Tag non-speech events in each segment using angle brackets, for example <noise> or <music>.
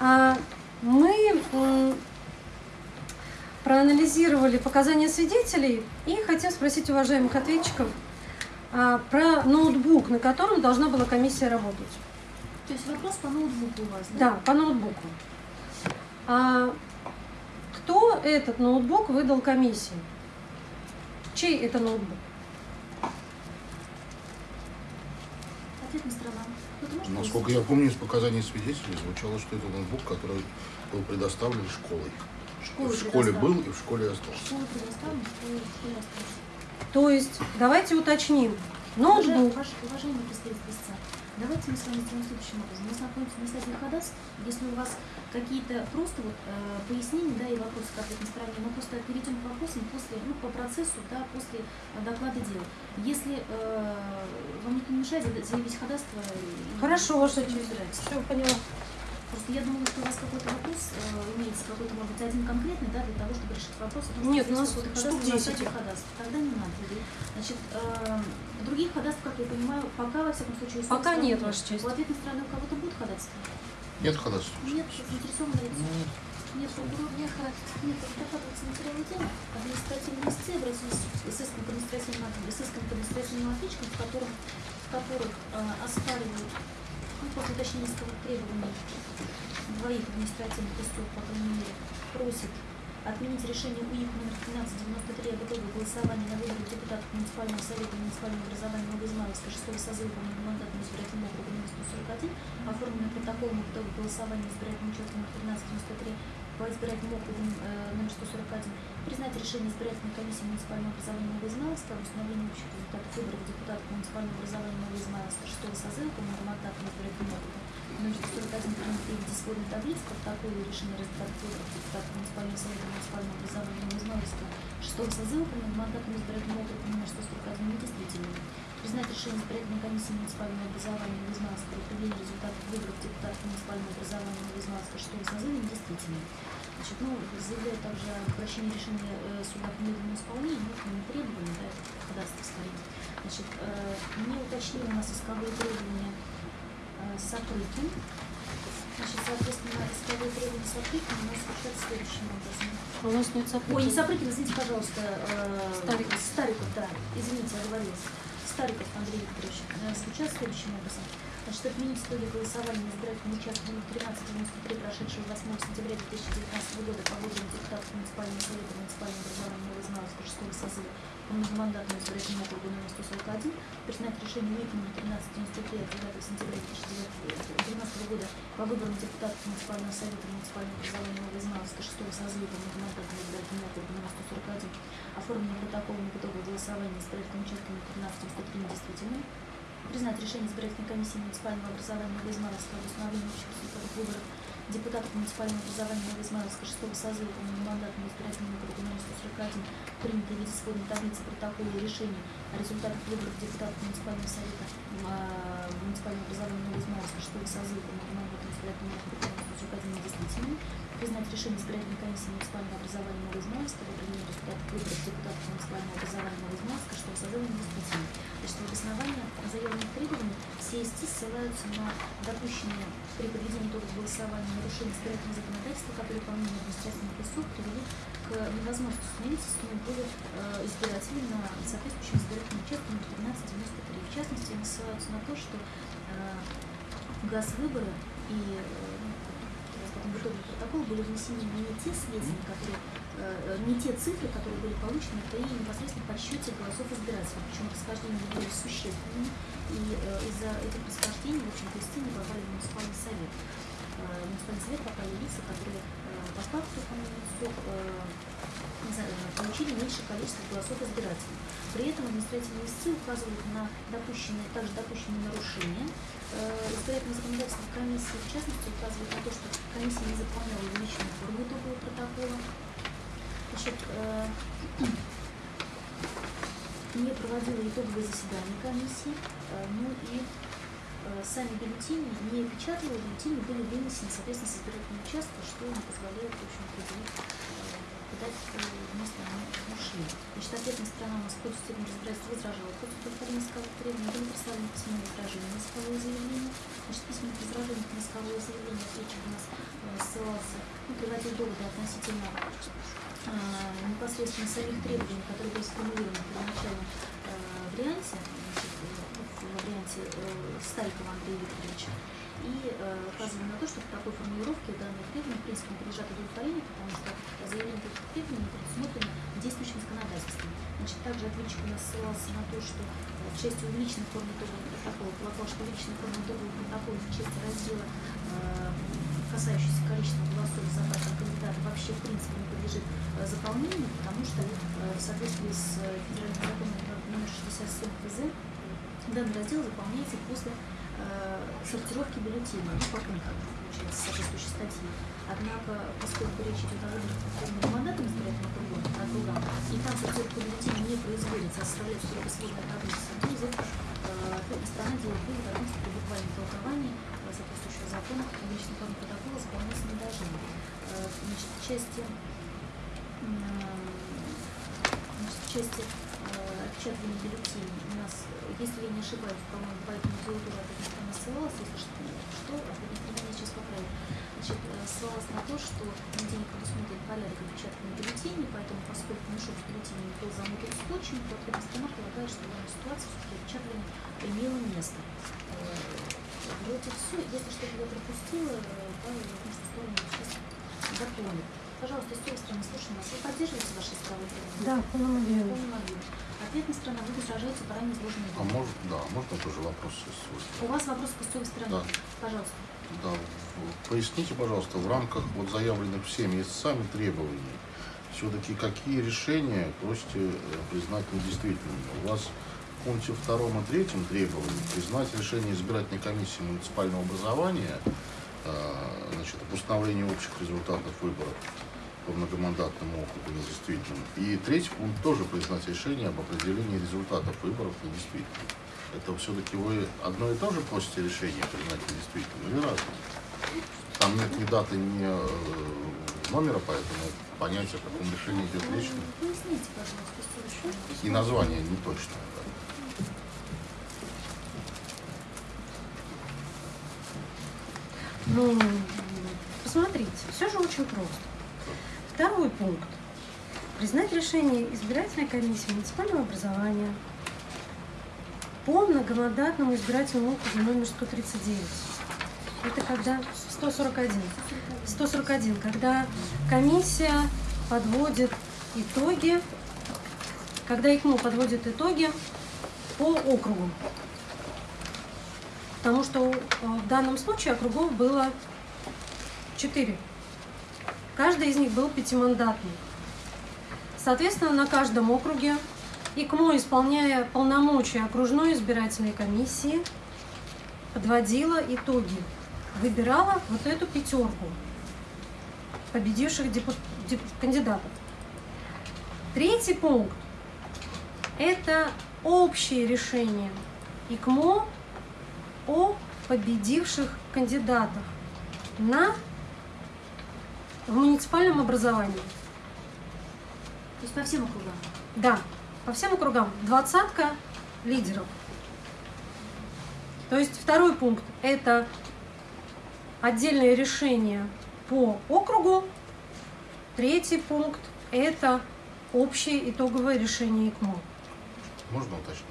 А, Мы проанализировали показания свидетелей и хотим спросить уважаемых ответчиков а, про ноутбук, на котором должна была комиссия работать. То есть вопрос по ноутбуку у вас, да? Да, по ноутбуку. А кто этот ноутбук выдал комиссии? Чей это ноутбук? Ответная сторона. Насколько я помню, из показаний свидетелей звучало, что это ноутбук, который был предоставлен школой. Школы в школе был и в школе остался. Школы предоставлены, школы школе остались. То есть, давайте уточним. Ноутбук. ваш, уважаемый представитель истца, давайте мы с вами сделаем следующим образом. Мы знакомимся на стадии ходатайств. Если у вас какие-то просто вот, э, пояснения да, и вопросы к ответной стороне, мы просто перейдем к вопросам после, ну, по процессу, да, после э, доклада дела. Если э, вам никто не мешает заявить ходатайство... Хорошо, ваша. Все, поняла. Просто я думала, что у вас какой-то вопрос э, имеется, какой-то, может быть, один конкретный, да, для того, чтобы решить вопрос. о том, что Нет, у нас какой-то штук ходатайство на 10 стадии их. ходатайства. Тогда не надо. Значит, э, других ходатайств, как я понимаю, пока, во всяком случае, Пока нет, Ваша честь. У ответной стороны у кого-то будет ходатайство? Нет ходатайства. Нет, заинтересованы лицо. Нет, прокурор не ходатайство. Нет, докладывается материалы дела. Административные истцы обратились с иском к административным, ответчикам, в котором, в которых э, оспаривают, после уточнения исковых требований двоих административных истцов, по крайней мере, просит отменить решение УИК номер 1393 об итоге голосования на выборы депутатов муниципального совета муниципального образования Новоизмайловска 6 созыва по многомандатному избирательному округу номер 141, оформленный протоколом об итоге голосования избирательного участка номер 1393 по избирательному округу э, номер 141, признать решение избирательной комиссии муниципального образования Новоизмайловска об установлении общих результатов выборов депутатов муниципального образования Новоизмайловска 6 созыва по многомандатному избирательному округу номер 141 принятый в виде исходной таблицы, протоколы решения результатов выборов депутатов муниципального совета муниципального образования Новоизмайловска 6 созыва по многомандатному избирательному округу номер 141 недействительным. Признать решение избирательной комиссии муниципального образования Новоизмайловска об определении результатов выборов депутатов муниципального образования Новоизмайловска 6 созыва недействительным. Значит, ну, заявляю также о обращении решения э, суда к немедленному исполнению, ну, это не требование, да, это ходатайство скорее. Значит, э, не уточнили у нас исковые требования э, Сапрыкин. Значит, соответственно, исковые требования Сапрыкина у нас звучат следующим образом. У нас нет Ой, не сопутников. Сапрыкин, извините, пожалуйста. э, Стариков. Стариков, да. Извините, оговорилась. Стариков Андрей Викторович. Звучат следующим образом. Значит, отменить итоги голосования на избирательном участке номер 1393, прошедшего 8 сентября 2019 года по выборам депутатов муниципального совета муниципального образования Новоизмайловска 6 созыва по многомандатному избирательному округу номер 141, признать решение номер 1393 от 9 сентября 2019 года по выборам депутатов муниципального совета муниципального образования Новоизмайловска 6 созыва по многомандатному избирательному округу номер 141, оформленный протоколом по итогу голосования избирательным участком номер 1393 недействительным, признать решение избирательной комиссии муниципального образования Новоизмайловска об установлении общих выборов депутатов муниципального образования Новоизмайловска 6 созыва по многомандатному избирательному округу номер 141, принятый в виде исходной таблицы протокола решения о результатах выборов депутатов муниципального совета а, муниципального образования Новоизмайловска 6 созыва по многомандатному избирательному округу номер 141 недействительным, признать решение избирательной комиссии муниципального образования Новоизмайловска об определении результатов выборов депутатов муниципального образования Новоизмайловска 6 созыва недействительным. Значит, в обосновании заявленных требований все истцы ссылаются на допущенные при проведении итогов голосования нарушения избирательного законодательства, которые, по мнению административных истцов, привели к невозможности установить истинную волю э, избирателей на соответствующем избирательном участке номер 1393. В частности, они ссылаются на то, что э, газ выборы и э, в итоге протокол были внесены не те сведения, которые э, не те цифры, которые были получены при непосредственно подсчете голосов избирателей. Причем расхождения были существенными, и э, из-за этих расхождений, в общем-то, не попали в муниципальный совет. Э, муниципальный совет попали лица, которые э, по факту, э, знаю, получили меньшее количество голосов избирателей. При этом административные истцы указывают на допущенные, также допущенные нарушения э, избирательного законодательства комиссии, в частности, указывают на то, что комиссия не заполняла личную форму итогового протокола, Значит, э, <clears throat> не проводила итоговое заседание комиссии, э, ну и сами бюллетени не печатала, бюллетени были вынесены, соответственно, с избирательного участка, что не позволяет, в общем, определить, куда место они ушли. Значит, ответная сторона у нас в ходе судебного разбирательства возражала против удовлетворения исковых требований, были представлены письменные возражения на исковое заявление. Значит, письменных возражений на исковое заявление ответчик у нас э, ссылался, ну, приводил доводы относительно э, непосредственно самих требований, которые были сформулированы первоначально э, варианте, значит, в варианте э, Старикова Андрея Викторовича, и э, указывали на то, что в такой формулировке данные требования в принципе не подлежат удовлетворению, потому что заявление этих требований. Значит, также ответчик у нас ссылался на то, что в части увеличенной формы итогового протокола полагал, что увеличенная форма итогового протокола в части раздела, э, касающейся количества голосов за каждого кандидата, вообще в принципе не подлежит э, заполнению, потому что э, в соответствии с э, федеральным законом номер 67 ФЗ данный раздел заполняется после э, сортировки бюллетеней, ну, по пунктам, соответствующей статьи. Однако, поскольку речь идет о выборах мандатом избирательным округом, округам, и там сортировка бюллетеней не производится, а составляется только сводная таблица, то из этого э, сторона делает вывод о том, что при толковании э, соответствующего закона публичный формы протокола заполняться не должны. Э, значит, в части м, значит, в части э, отпечатывания бюллетеней у нас, э, если я не ошибаюсь, по-моему, по этому делу тоже ответная сторона ссылалась, если что, что сейчас поправит. Значит, э, ссылалась на то, что нигде не предусмотрен порядок отпечатывания бюллетеней, поэтому, поскольку мешок с бюллетенями был замотан скотчем, то сторона полагает, что в данной ситуации все-таки отпечатывание имело место. Э, Вроде все, если что-то я пропустила, э, Павел, я думаю, что сторону сейчас дополнит. Пожалуйста, с той стороны, слушаем вас. Вы поддерживаете ваши требования? Да, в полном объеме. Ответная сторона, вы возражаете по ранее изложенной А может, да, можно тоже вопрос свой? У вас вопрос к кустовой стороне. Да. Пожалуйста. Да, поясните, пожалуйста, в рамках вот заявленных всеми сами требований, все-таки какие решения просите э, признать недействительными? У вас в пункте втором и третьем требований признать решение избирательной комиссии муниципального образования э, значит, об установлении общих результатов выборов по многомандатному округу недействительным. И третий пункт тоже признать решение об определении результатов выборов недействительным. Это все-таки вы одно и то же просите решение признать недействительным или разное? Там нет ни даты, ни э, номера, поэтому понять, о каком решении идет речь. Ну. И название не точное. да. Ну, посмотрите, все же очень просто. Второй пункт. Признать решение избирательной комиссии муниципального образования по многомандатному избирательному округу номер 139. Это когда 141. 141, когда комиссия подводит итоги, когда ИКМО подводит итоги по округу. Потому что э, в данном случае округов было четыре. Каждый из них был пятимандатный. Соответственно, на каждом округе ИКМО, исполняя полномочия окружной избирательной комиссии, подводила итоги, выбирала вот эту пятерку победивших кандидатов. Третий пункт – это общее решение ИКМО о победивших кандидатах на в муниципальном образовании. То есть по всем округам. Да, по всем округам двадцатка лидеров. То есть второй пункт – это отдельное решение по округу. Третий пункт – это общее итоговое решение ИКМО. Можно уточнить?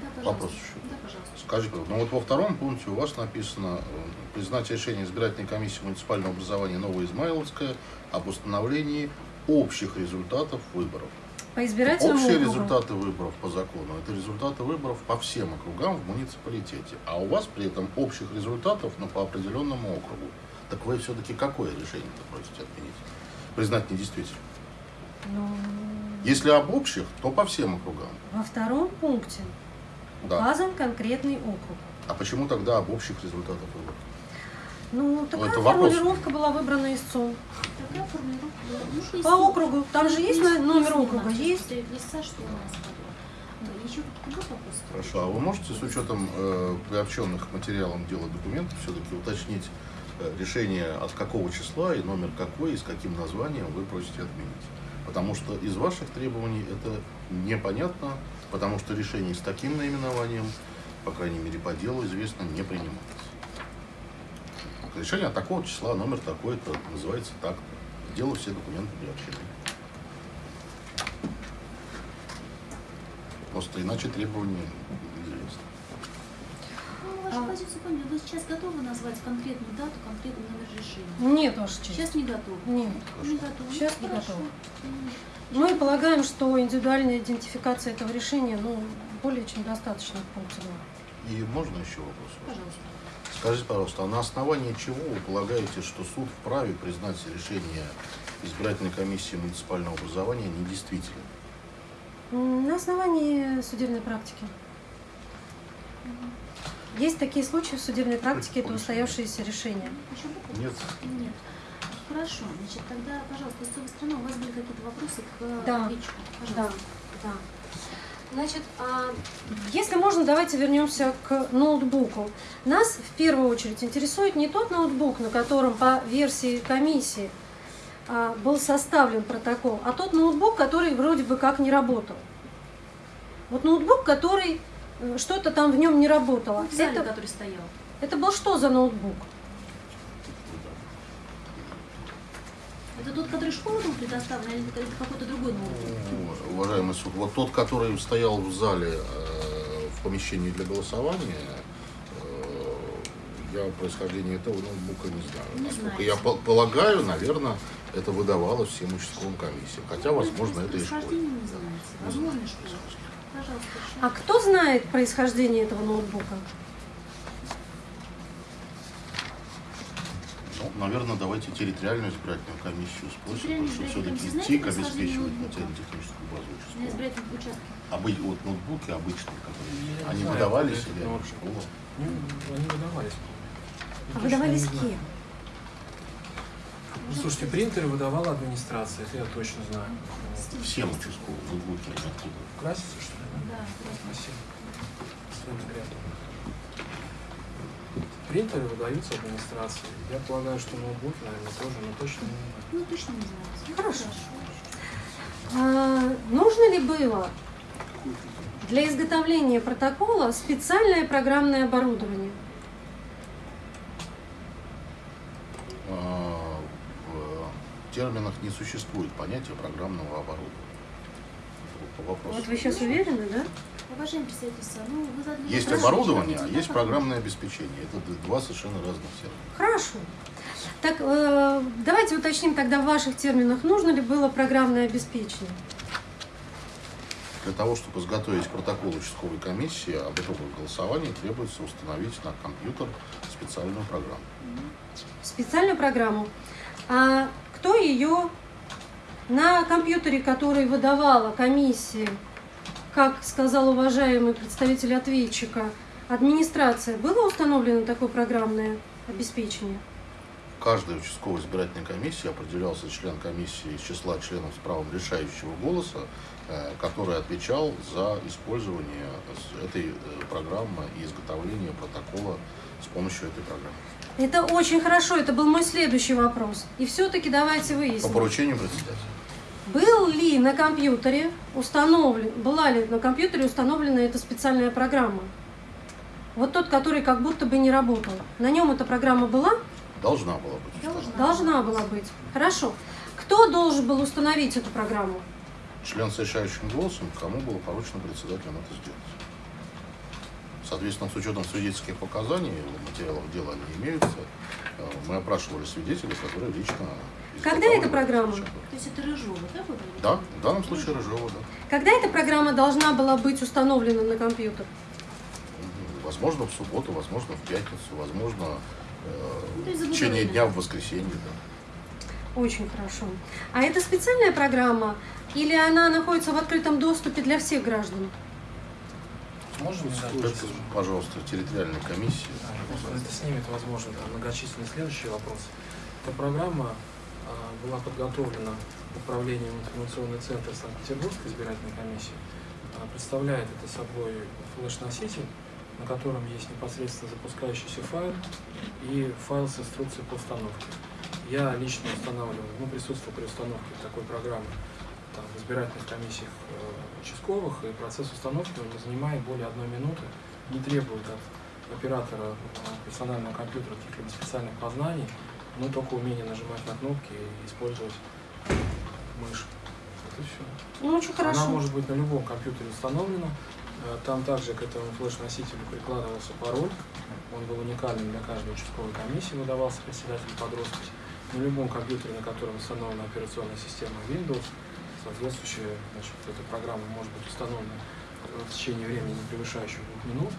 Да, пожалуйста. Вопрос еще. Да, пожалуйста. Скажите, ну вот во втором пункте у вас написано э, признать решение избирательной комиссии муниципального образования Новоизмайловская об установлении общих результатов выборов. По избирательному Общие округу. результаты выборов по закону – это результаты выборов по всем округам в муниципалитете. А у вас при этом общих результатов, но по определенному округу. Так вы все-таки какое решение-то просите отменить? Признать недействительным. Ну, Если об общих, то по всем округам. во втором пункте Да. указан конкретный округ. А почему тогда об общих результатах выборов? Ну, такая вопрос. формулировка была выбрана истцом. Такая формулировка. Ну, По округу. Там же есть номер округа? Есть. листа, что у нас? Хорошо, а вы можете с учетом э, приобщенных к материалам дела документов все-таки уточнить э, решение от какого числа и номер какой и с каким названием вы просите отменить? Потому что из ваших требований это непонятно, потому что решение с таким наименованием, по крайней мере по делу известно, не принимается. решение от такого числа, номер такой-то, называется так. Делаю все документы приобщены. Просто иначе требования неизвестны. Ну, вашу А. позицию поняли. Вы сейчас готовы назвать конкретную дату, конкретный номер решения? Нет, Ваша честь. Сейчас не готовы. Нет. Не готовы. Сейчас Ну, не готовы. Мы полагаем, что индивидуальная идентификация этого решения ну, более чем достаточно 2. И можно еще вопрос? Пожалуйста. Скажите, пожалуйста, а на основании чего вы полагаете, что суд вправе признать решение избирательной комиссии муниципального образования недействительным? На основании судебной практики. Есть такие случаи в судебной практике, это устоявшиеся решения. Нет. Нет. Хорошо. Значит, тогда, пожалуйста, истцовая страна, у вас были какие-то вопросы к Да. ответчику? Да, Пожалуйста. да. Значит, а, если можно, давайте вернемся к ноутбуку. Нас в первую очередь интересует не тот ноутбук, на котором по версии комиссии а, был составлен протокол, а тот ноутбук, который вроде бы как не работал. Вот ноутбук, который э, что-то там в нем не работало. Зале, Это, который стоял. это был что за ноутбук? Это тот, который школу был предоставлен, или это какой-то другой ноутбук? Уважаемый суд, вот тот, который стоял в зале э, в помещении для голосования, э, я происхождение этого ноутбука не знаю. Не Насколько знаете. я по- полагаю, наверное, это выдавалось всем участковым комиссиям. Хотя, возможно, это и школе. А кто знает происхождение этого ноутбука? Ну, наверное, давайте территориальную избирательную комиссию спросим, потому что все-таки ТИК обеспечивает материально-техническую базу На участкового. Обы... Вот ноутбуки обычные, которые они знаю, выдавались или школа? Ну, они выдавались. А выдавались кем? Ну, слушайте, принтеры выдавала администрация, это я точно знаю. Всем участковым ноутбуки откуда? Красится, что ли? Да. Спасибо. Принтеры выдаются администрации. Я полагаю, что ноутбуки, наверное, тоже, но точно не знаю. Ну, точно не знаете. Хорошо. А, нужно ли было для изготовления протокола специальное программное оборудование? А, В терминах не существует понятия программного оборудования. Вот вы сейчас уверены, да? Уважаемый представитель СА, ну, вы задали Есть вопрос, оборудование, а есть программное обеспечение. Это два совершенно разных термина. Хорошо. Так, э, давайте уточним тогда в ваших терминах, нужно ли было программное обеспечение? Для того, чтобы изготовить протокол участковой комиссии об итогах голосования, требуется установить на компьютер специальную программу. Специальную программу. А кто ее на компьютере, который выдавала комиссии, как сказал уважаемый представитель ответчика, администрация, было установлено такое программное обеспечение? Каждой участковой избирательной комиссии определялся член комиссии из числа членов с правом решающего голоса, э, который отвечал за использование этой э, программы и изготовление протокола с помощью этой программы. Это очень хорошо, это был мой следующий вопрос. И все-таки давайте По выясним. поручению председателя. Был ли на компьютере установлен, была ли на компьютере установлена эта специальная программа? Вот тот, который как будто бы не работал. На нем эта программа была? Должна была быть. Должна. Должна была быть. Хорошо. Кто должен был установить эту программу? Член с решающим голосом, кому было поручено председателем это сделать. Соответственно, с учетом свидетельских показаний, материалов дела они имеются, э, мы опрашивали свидетелей, которые лично... Когда эта программа? То есть это Рыжова, да, вы говорите? Да, в данном случае Рыжова, да. Когда эта программа должна была быть установлена на компьютер? Возможно, в субботу, возможно, в пятницу, возможно, Ну, э, есть в течение дня в воскресенье, да. Очень хорошо. А это специальная программа или она находится в открытом доступе для всех граждан? Можно не дать Это, высказать? пожалуйста, территориальная комиссия. А, Это снимет, возможно, там, многочисленные следующие вопросы. Эта программа была подготовлена управлением информационный центр Санкт-Петербургской избирательной комиссии. А, представляет это собой флеш-носитель, на котором есть непосредственно запускающийся файл и файл с инструкцией по установке. Я лично устанавливал, ну, присутствовал при установке такой программы там, в избирательных комиссиях э, участковых, и процесс установки он не занимает более одной минуты, не требует от оператора э, персонального компьютера каких-либо специальных познаний, но только умение нажимать на кнопки и использовать мышь. Вот и все. Ну, очень хорошо. Она может быть на любом компьютере установлена. Э, Там также к этому флеш-носителю прикладывался пароль. Он был уникальным для каждой участковой комиссии, выдавался председателю подростков. На любом компьютере, на котором установлена операционная система Windows, соответствующая значит, эта программа может быть установлена в течение времени, не превышающего двух минут,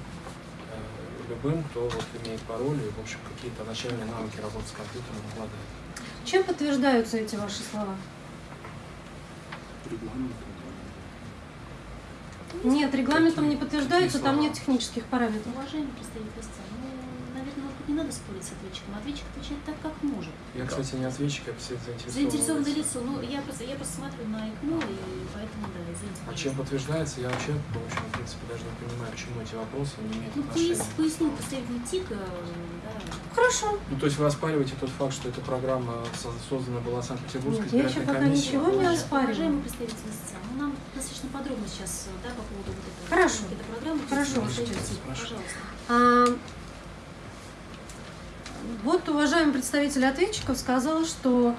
любым, кто вот имеет пароль и, в общем, какие-то начальные навыки работы с компьютером обладает. Чем подтверждаются эти ваши слова? Нет, регламентом не подтверждаются, там нет технических параметров. Уважаемый представитель истца, ну, наверное, может быть, не надо спорить с ответчиком. Ответчик отвечает так, как может. Я, кстати, не ответчик, я заинтересованное Заинтересованное лицо. Ну, я просто, я просто смотрю на ИКМО, и поэтому, да, А заинтересована. чем подтверждается, я вообще, в общем, в принципе, даже не понимаю, к чему эти вопросы не имеют Ну, отношения. пояс, пояснил представитель ТИКа, да. Хорошо. Ну, то есть вы оспариваете тот факт, что эта программа со- создана была Санкт-Петербургской Нет, я еще избирательной пока комиссией? ничего не Уважаемый оспариваю. представитель истца, ну, нам достаточно подробно сейчас, да, по поводу вот этого. Хорошо. этой программы. Хорошо, Пожалуйста. А, вот уважаемый представитель ответчиков сказал, что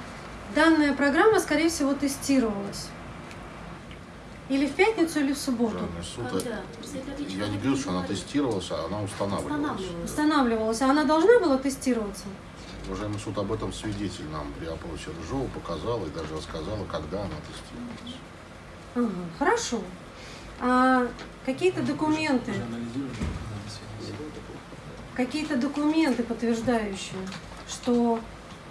данная программа, скорее всего, тестировалась. Или в пятницу, или в субботу. Суд, Когда? Ответчика я не говорю, что она тестировалась, а она устанавливалась. Устанавливалась. Устанавливалась. А она должна была тестироваться? Уважаемый суд, об этом свидетель нам при опросе Рыжова показал и даже рассказала, когда она тестировалась. Ага, хорошо. А какие-то документы, Уже анализируем, на связи. Какие-то документы, подтверждающие, что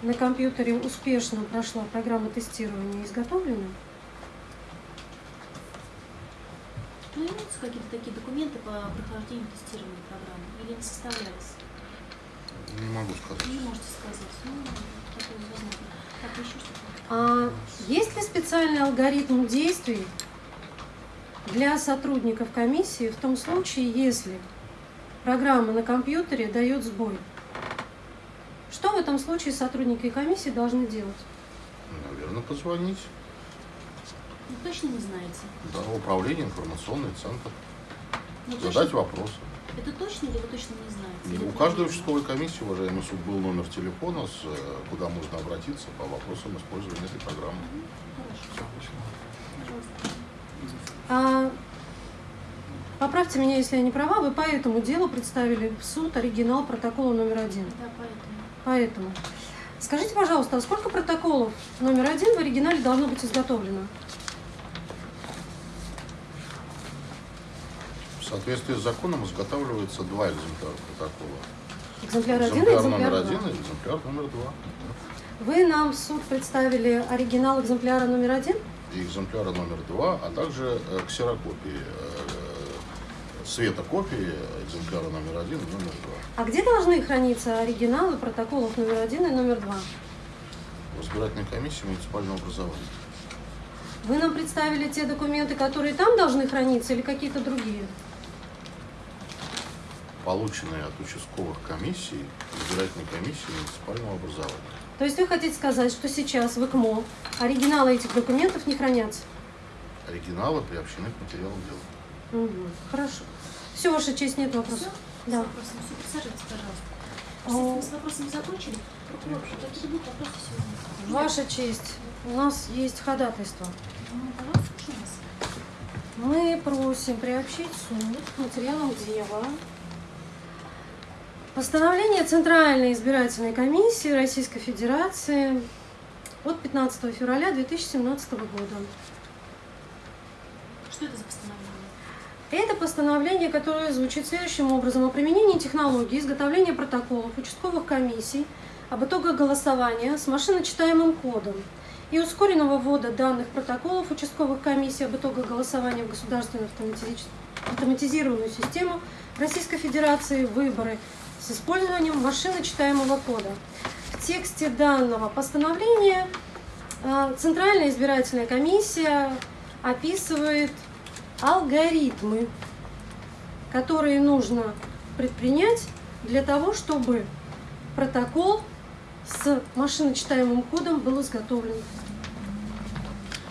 на компьютере успешно прошла программа тестирования, изготовлены? Ну, имеются какие-то такие документы по прохождению тестирования программы? Или не составлялись? Не могу сказать. Не можете сказать. Ну, такое возможно. Так, еще что-то? А есть ли специальный алгоритм действий для сотрудников комиссии в том случае, если программа на компьютере дает сбой? Что в этом случае сотрудники комиссии должны делать? Наверное, позвонить. Ну, точно не знаете? Да, управление, информационный центр. Ну, Задать точно- вопрос. Это точно или вы точно не знаете? Или У это каждой участковой комиссии, уважаемый суд, был номер телефона, с, э, куда можно обратиться по вопросам использования этой программы. Хорошо, пожалуйста. А, поправьте меня, если я не права, вы по этому делу представили в суд оригинал протокола номер один. Да, поэтому. Поэтому. Скажите, пожалуйста, а сколько протоколов номер один в оригинале должно быть изготовлено? В соответствии с законом изготавливается два экземпляра протокола. Экземпляр один и Экземпляр экземпляр номер два. один и экземпляр номер два. Вы нам в суд представили оригинал экземпляра номер один? И экземпляра номер два, а также э, ксерокопии, э, светокопии экземпляра номер один и номер два. А где должны храниться оригиналы протоколов номер один и номер два? В избирательной комиссии муниципального образования. Вы нам представили те документы, которые там должны храниться, или какие-то другие? Полученные от участковых комиссий избирательной комиссии муниципального образования. То есть вы хотите сказать, что сейчас в ИКМО оригиналы этих документов не хранятся? Оригиналы приобщены к материалам дела. Мгм, Хорошо. Все, Ваша честь, нет вопросов. Все? Да. Все, присаживайтесь, пожалуйста. Кстати, мы с вопросами закончили. Прокурор, какие будут вопросы сегодня? Ваша честь, у нас есть ходатайство. Ну. Мы просим приобщить суд к материалам дела постановление Центральной избирательной комиссии Российской Федерации от 15 февраля 2017 года. Что это за постановление? Это постановление, которое звучит следующим образом. О применении технологии изготовления протоколов участковых комиссий об итогах голосования с машиночитаемым кодом и ускоренного ввода данных протоколов участковых комиссий об итогах голосования в государственную автоматизированную систему Российской Федерации выборы с использованием машиночитаемого кода. В тексте данного постановления э, Центральная избирательная комиссия описывает алгоритмы, которые нужно предпринять для того, чтобы протокол с машиночитаемым кодом был изготовлен.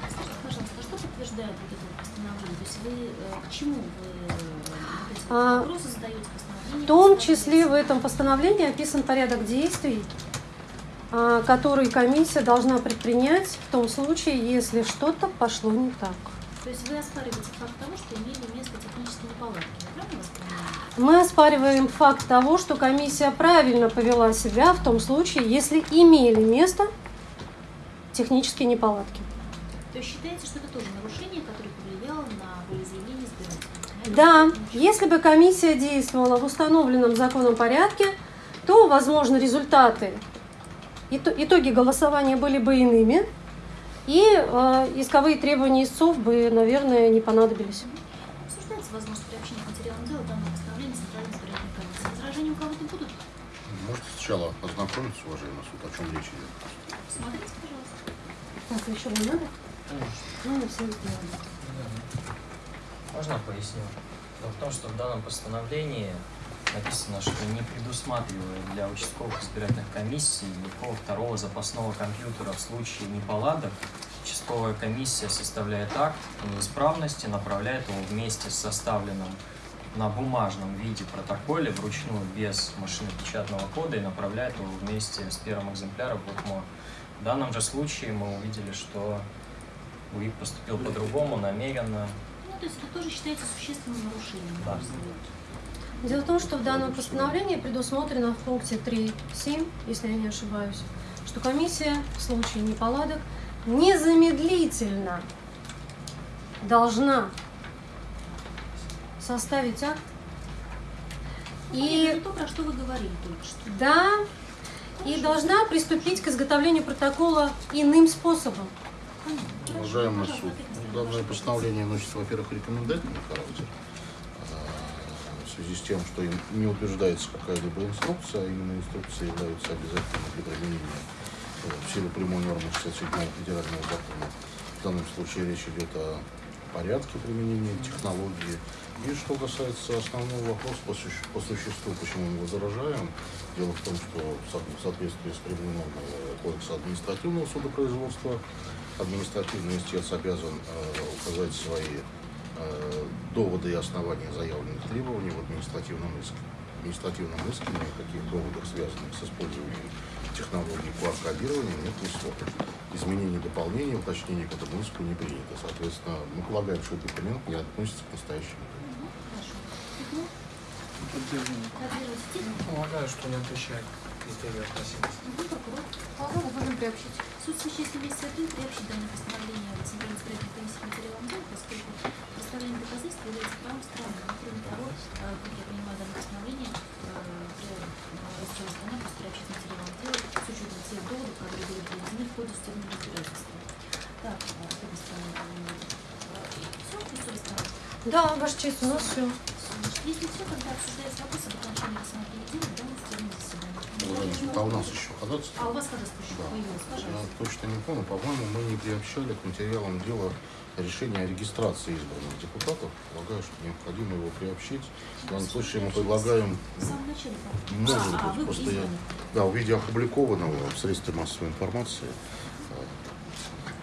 Скажите, пожалуйста, а что подтверждает вот это постановление? То есть вы э, к чему вы э, А, вопросы задаете постановление? В том числе в этом постановлении описан порядок действий, а, который комиссия должна предпринять в том случае, если что-то пошло не так. То есть вы оспариваете факт того, что имели место технические неполадки. Я правильно вас понимаю? Мы оспариваем факт того, что комиссия правильно повела себя в том случае, если имели место технические неполадки. То есть считаете, что это тоже нарушение, которое повлияло на волеизъявление избирателя? Да, если бы комиссия действовала в установленном законом порядке, то, возможно, результаты, ито- итоги голосования были бы иными, и э, исковые требования истцов бы, наверное, не понадобились. Обсуждается возможность приобщения к материалам дела данного постановления Центральной избирательной комиссии. Возражения у кого-то будут? Можете сначала ознакомиться, уважаемый суд, о чем речь идет. Смотрите, пожалуйста. Так, еще не надо? Ну, мы все сделали. Можно поясню? Дело в том, что в данном постановлении написано, что не предусматривает для участковых избирательных комиссий никакого второго запасного компьютера в случае неполадок. Участковая комиссия составляет акт о неисправности, направляет его вместе с составленным на бумажном виде протоколе вручную без машинопечатного кода и направляет его вместе с первым экземпляром в УКМО. В данном же случае мы увидели, что УИК поступил по-другому, намеренно, Ну, то есть это тоже считается существенным нарушением. на Да. Дело в том, что в данном постановлении предусмотрено в пункте 3.7, если я не ошибаюсь, что комиссия в случае неполадок незамедлительно должна составить акт и это то, про что вы говорили только что. да, и должна приступить к изготовлению протокола иным способом. Уважаемый суд, данное постановление носит, во-первых, рекомендательный характер, в связи с тем, что не утверждается какая-либо инструкция, а именно инструкции являются обязательными для применения э, в силу прямой нормы 67 федерального закона. В данном случае речь идет о порядке применения технологии. И что касается основного вопроса по, суще- по существу, почему мы возражаем, дело в том, что в со- в соответствии с прямой нормой э, Кодекса административного судопроизводства административный истец обязан э, указать свои доводы и основания заявленных требований в административном иске. В административном иске ни о каких доводах, связанных с использованием технологий QR-кодирования, нет ни слова. Изменений, дополнений, уточнений к этому иску не принято. Соответственно, мы полагаем, что документ не относится к настоящему. Тему? Полагаю, что не отвечает критерию относительности. Полагаю, будем приобщить. Суд существенной вместе один приобщить данное постановление в Центральной избирательной комиссии к материалам дела, поскольку является правом страны. Но, кроме того, э, как я понимаю, данное постановление э, э, просто приобщить к материалам дела с учетом тех доводов, которые были приведены в ходе судебного разбирательства. Так, с этой стороны, все, стороны. Да, Ваша честь, у нас все. Если все, тогда обсуждается вопрос об окончании рассмотрения дела в данном судебном заседании. Суд, а у нас еще ходатайство? А у вас ходатайство еще Да. появилось, Я пожалуйста. точно не помню, по-моему, мы не приобщали к материалам дела решение о регистрации избранных депутатов. Полагаю, что необходимо его приобщить. В данном случае мы предлагаем, может а, а, быть, просто я, избраны. да, в виде опубликованного в средстве массовой информации.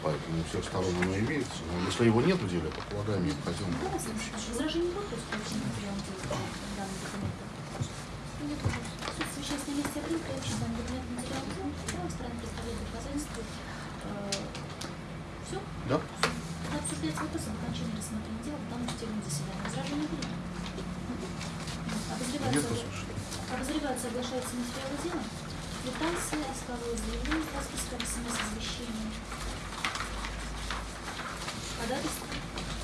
Поэтому у всех сторон оно имеется. Но если его нет в деле, то полагаем необходимо его приобщить. Возражений нет против получения материала дела данного документа? Нет. Суд в вещественном месте один приобщить данный документ к материалу дела. Правая сторона представляет доказательства. Все? Да? Обсуждается вопрос об окончании рассмотрения дела в данном судебном заседании. Возражений нет? Нет, Обозревается, обозревается, соглашается материалы дела. Квитанция, исковое заявление по спискам смс-извещения. Ходатайство,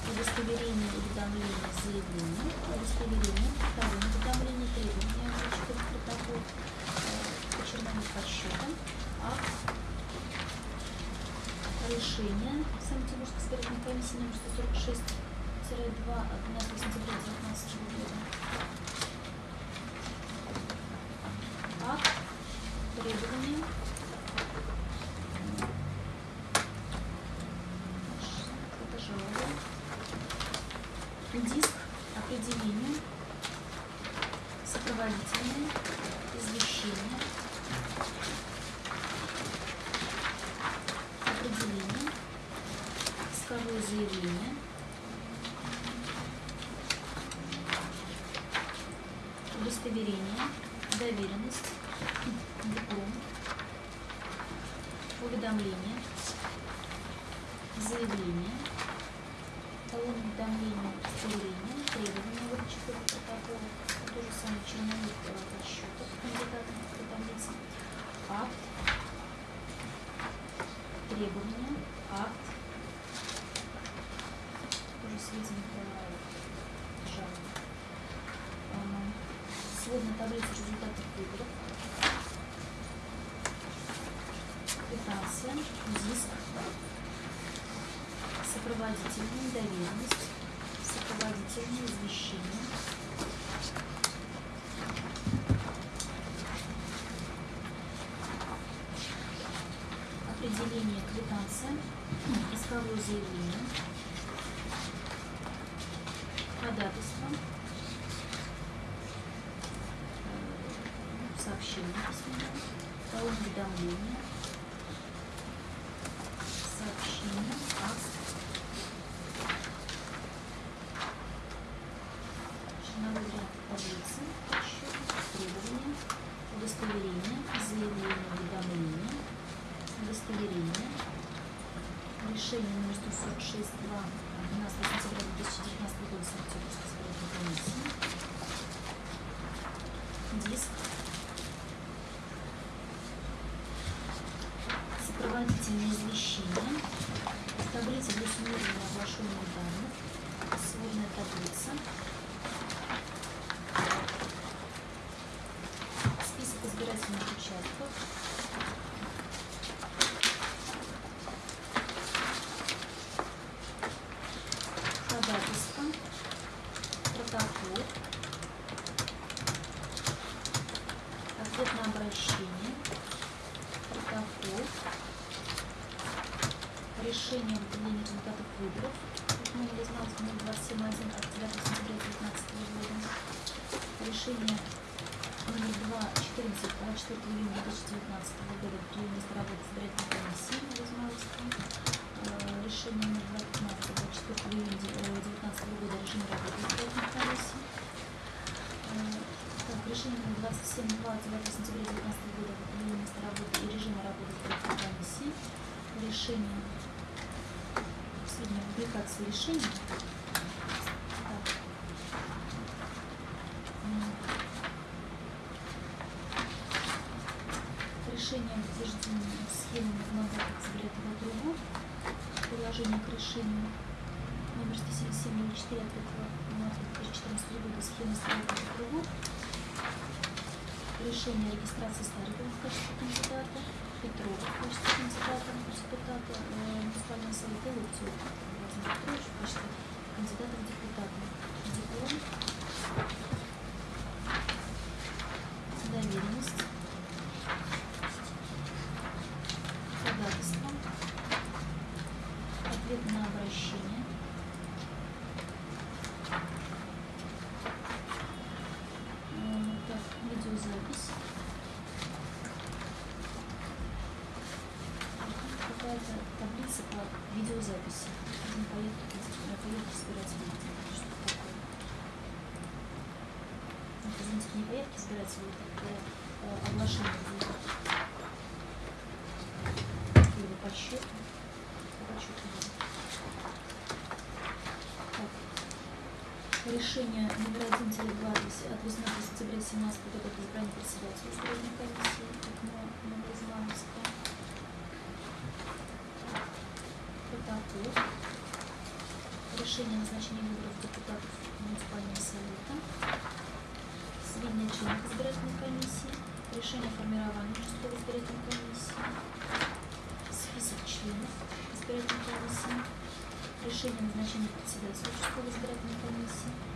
удостоверение уведомления заявления, удостоверение, второе уведомление, в протокол, э, почернение подсчета, акт, решение Санкт-Петербургской избирательной комиссии номер 146-2 от 12 сентября 2019 года. Акт, требования. определение квитанции, исковое заявление. сопроводительное извещение, таблица для суммирования оглашенных данных, сводная таблица, список избирательных участков, решение Решение утверждения схемы одного взгляда другого. Приложение к решению номер 17704 от 5 марта 2014 года схемы старого другого решение о регистрации Старикова в качестве кандидата, Петрова в качестве кандидата, депутата, э, муниципального совета и Луктева кандидатов в депутаты. решение номер 1 2 от 18 сентября 17 года об избрании председателя избирательной комиссии Новоизмановска. Протокол. Решение о назначении выборов депутатов муниципального совета. Сведения членов избирательной комиссии. Решение о формировании участковой избирательной комиссии. Список членов избирательной комиссии решение назначения председателя участковой избирательной комиссии.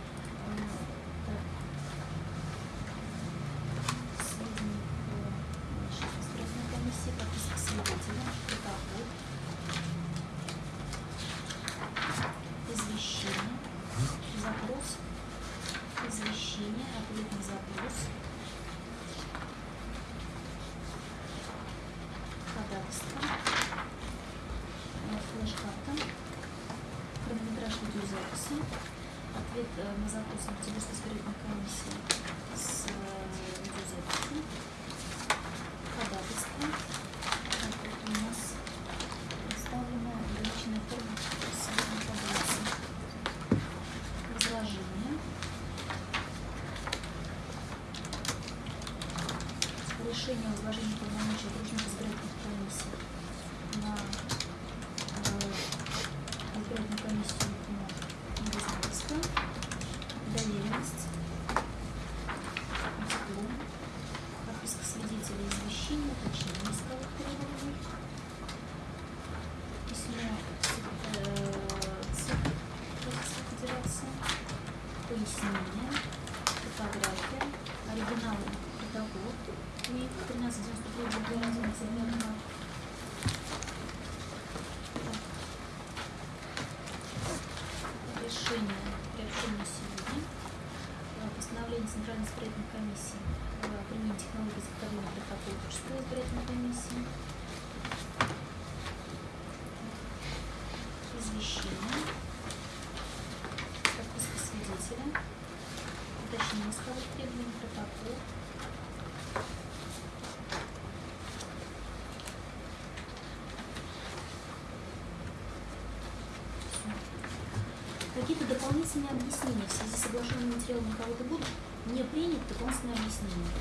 Какие-то дополнительные объяснения в связи с соглашенным материалом кого-то будут? Не принят дополнительные объяснения.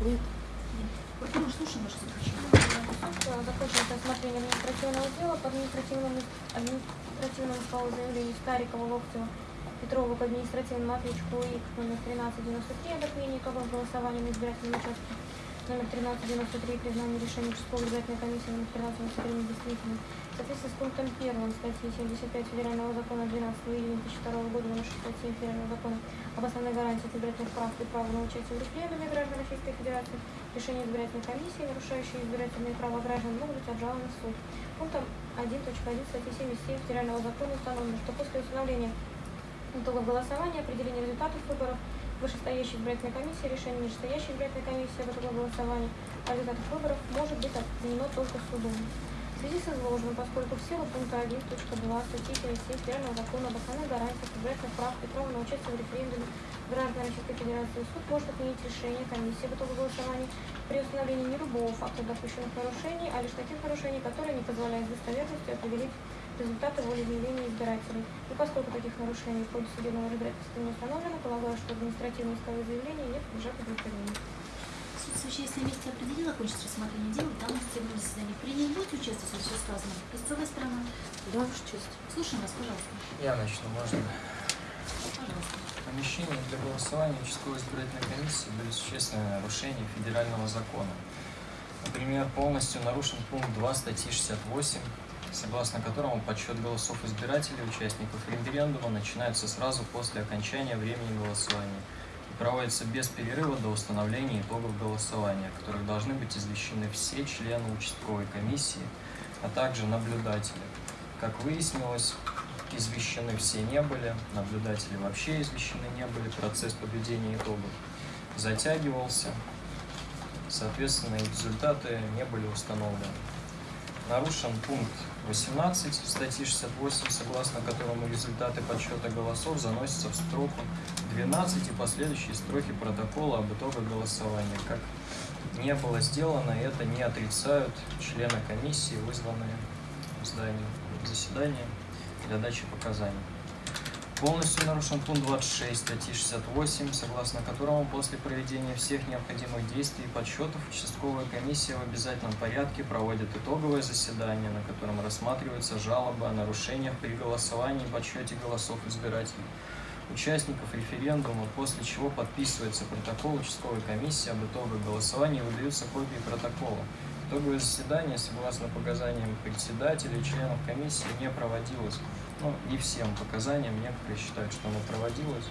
Нет. Нет. Прокурор, слушаем ваше заключение. Закончилось рассмотрение административного дела по административному, административному исковому заявлению Старикова, Локтева, Петрова к административному ответчику ИК номер 1393 об отмене итогов голосования на избирательном участке номер 1393 признание решения участковой избирательной комиссии номер 1393 недействительным. В соответствии с пунктом 1 статьи 75 Федерального закона 12 июня 2002 года номер 67 Федерального закона об основной гарантии избирательных прав и права на участие в референдуме граждан Российской Федерации, решения избирательной комиссии, нарушающие избирательные права граждан, могут быть обжалованы в суд. Пунктом 1.1 статьи 77 Федерального закона установлено, что после установления итогов голосования, определения результатов выборов вышестоящей избирательной комиссии, решение нижестоящей избирательной комиссии об итогах голосования о результатах выборов может быть отменено только судом. В связи с изложенным, поскольку в силу пункта 1.2 статьи 57 Федерального закона об основных гарантиях избирательных прав и права на участие в референдуме граждан Российской Федерации, суд может отменить решение комиссии об итогах голосования при установлении не любого факта допущенных нарушений, а лишь таких нарушений, которые не позволяют достоверностью определить результаты волеизъявления избирателей. И поскольку таких нарушений в ходе судебного разбирательства не установлено, полагаю, что административные исковые заявления не подлежат удовлетворению. Суд совещательной месте определил окончить рассмотрение дела, там на судебном заседании принял. Будете участвовать в все сказано? Истцовая сторона. Да, Ваша честь. Слушаем вас, пожалуйста. Я начну, можно? Пожалуйста. В помещении для голосования участковой избирательной комиссии были существенные нарушения федерального закона. Например, полностью нарушен пункт 2 статьи 68, согласно которому подсчет голосов избирателей, участников референдума, начинается сразу после окончания времени голосования и проводится без перерыва до установления итогов голосования, которых должны быть извещены все члены участковой комиссии, а также наблюдатели. Как выяснилось, извещены все не были, наблюдатели вообще извещены не были, процесс подведения итогов затягивался, соответственно, результаты не были установлены. Нарушен пункт 18 статьи 68, согласно которому результаты подсчета голосов заносятся в строку 12 и последующие строки протокола об итогах голосования. Как не было сделано, это не отрицают члены комиссии, вызванные в здании заседания для дачи показаний. Полностью нарушен пункт 26 статьи 68, согласно которому после проведения всех необходимых действий и подсчетов участковая комиссия в обязательном порядке проводит итоговое заседание, на котором рассматриваются жалобы о нарушениях при голосовании и подсчете голосов избирателей, участников референдума, после чего подписывается протокол участковой комиссии об итогах голосования и выдаются копии протокола. Итоговое заседание, согласно показаниям председателя и членов комиссии, не проводилось. Ну, не всем показаниям, некоторые считают, что оно проводилось.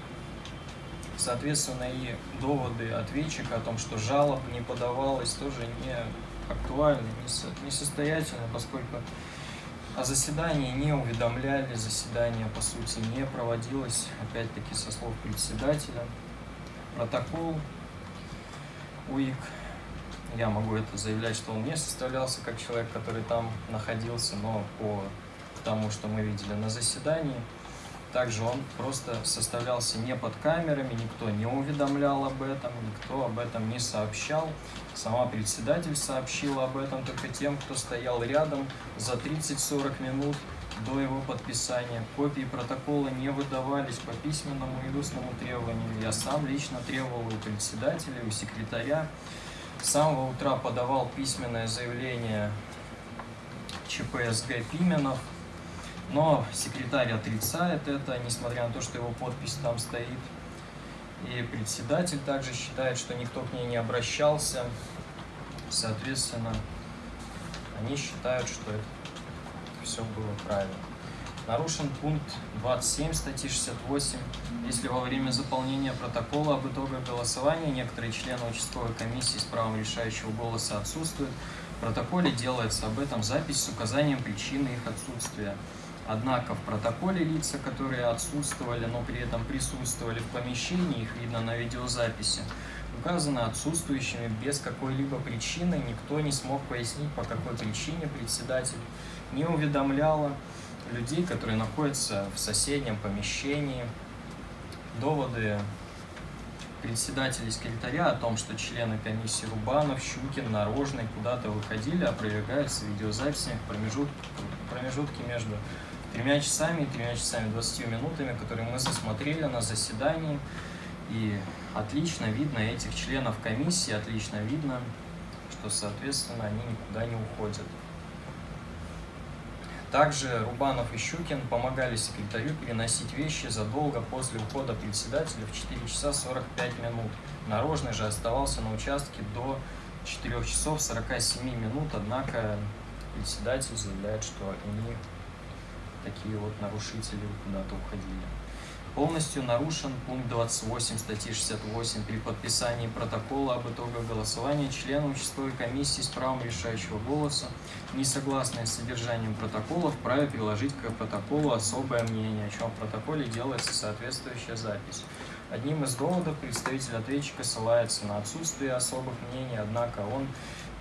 Соответственно, и доводы ответчика о том, что жалоб не подавалось, тоже не актуальны, не со- несостоятельны, поскольку о заседании не уведомляли, заседание, по сути, не проводилось, опять-таки, со слов председателя. Протокол УИК, я могу это заявлять, что он не составлялся как человек, который там находился, но по тому, что мы видели на заседании, также он просто составлялся не под камерами, никто не уведомлял об этом, никто об этом не сообщал. Сама председатель сообщила об этом только тем, кто стоял рядом за 30-40 минут до его подписания. Копии протокола не выдавались по письменному и устному требованию. Я сам лично требовал у председателя, у секретаря. С самого утра подавал письменное заявление ЧПСГ Пименов, но секретарь отрицает это, несмотря на то, что его подпись там стоит. И председатель также считает, что никто к ней не обращался. Соответственно, они считают, что это все было правильно. Нарушен пункт 27 статьи 68. Если во время заполнения протокола об итогах голосования некоторые члены участковой комиссии с правом решающего голоса отсутствуют, в протоколе делается об этом запись с указанием причины их отсутствия. Однако в протоколе лица, которые отсутствовали, но при этом присутствовали в помещении, их видно на видеозаписи, указаны отсутствующими без какой-либо причины. Никто не смог пояснить, по какой причине председатель не уведомляла людей, которые находятся в соседнем помещении. Доводы председателя и секретаря о том, что члены комиссии Рубанов, Щукин, Нарожный куда-то выходили, опровергаются видеозаписями в промежут... промежутке между тремя часами и тремя часами 20 минутами, которые мы засмотрели на заседании. И отлично видно этих членов комиссии, отлично видно, что, соответственно, они никуда не уходят. Также Рубанов и Щукин помогали секретарю переносить вещи задолго после ухода председателя в 4 часа 45 минут. Нарожный же оставался на участке до 4 часов 47 минут, однако председатель заявляет, что они такие вот нарушители куда-то уходили. Полностью нарушен пункт 28 статьи 68 при подписании протокола об итогах голосования члены участковой комиссии с правом решающего голоса, не согласные с содержанием протокола, вправе приложить к протоколу особое мнение, о чем в протоколе делается соответствующая запись. Одним из доводов представитель ответчика ссылается на отсутствие особых мнений, однако он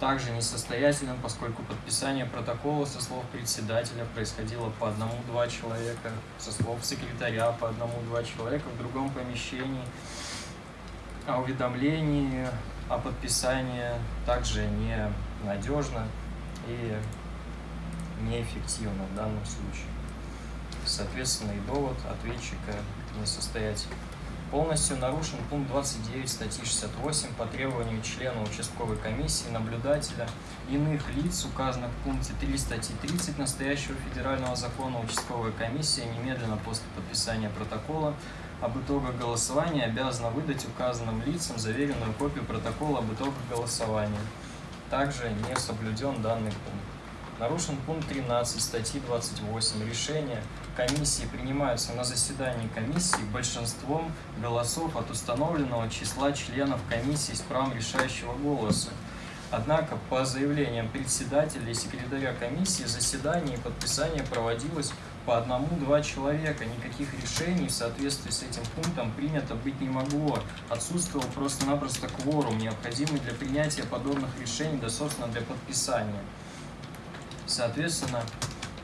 также несостоятельным, поскольку подписание протокола со слов председателя происходило по одному-два человека, со слов секретаря по одному-два человека в другом помещении, а уведомление о подписании также не надежно и неэффективно в данном случае. Соответственно, и довод ответчика несостоятельный. Полностью нарушен пункт 29 статьи 68 по требованию члена участковой комиссии, наблюдателя, иных лиц, указанных в пункте 3 статьи 30 настоящего федерального закона участковая комиссия немедленно после подписания протокола об итогах голосования обязана выдать указанным лицам заверенную копию протокола об итогах голосования. Также не соблюден данный пункт. Нарушен пункт 13 статьи 28. Решения комиссии принимаются на заседании комиссии большинством голосов от установленного числа членов комиссии с правом решающего голоса. Однако, по заявлениям председателя и секретаря комиссии, заседание и подписание проводилось по одному-два человека. Никаких решений в соответствии с этим пунктом принято быть не могло. Отсутствовал просто-напросто кворум, необходимый для принятия подобных решений, да, собственно, для подписания. Соответственно,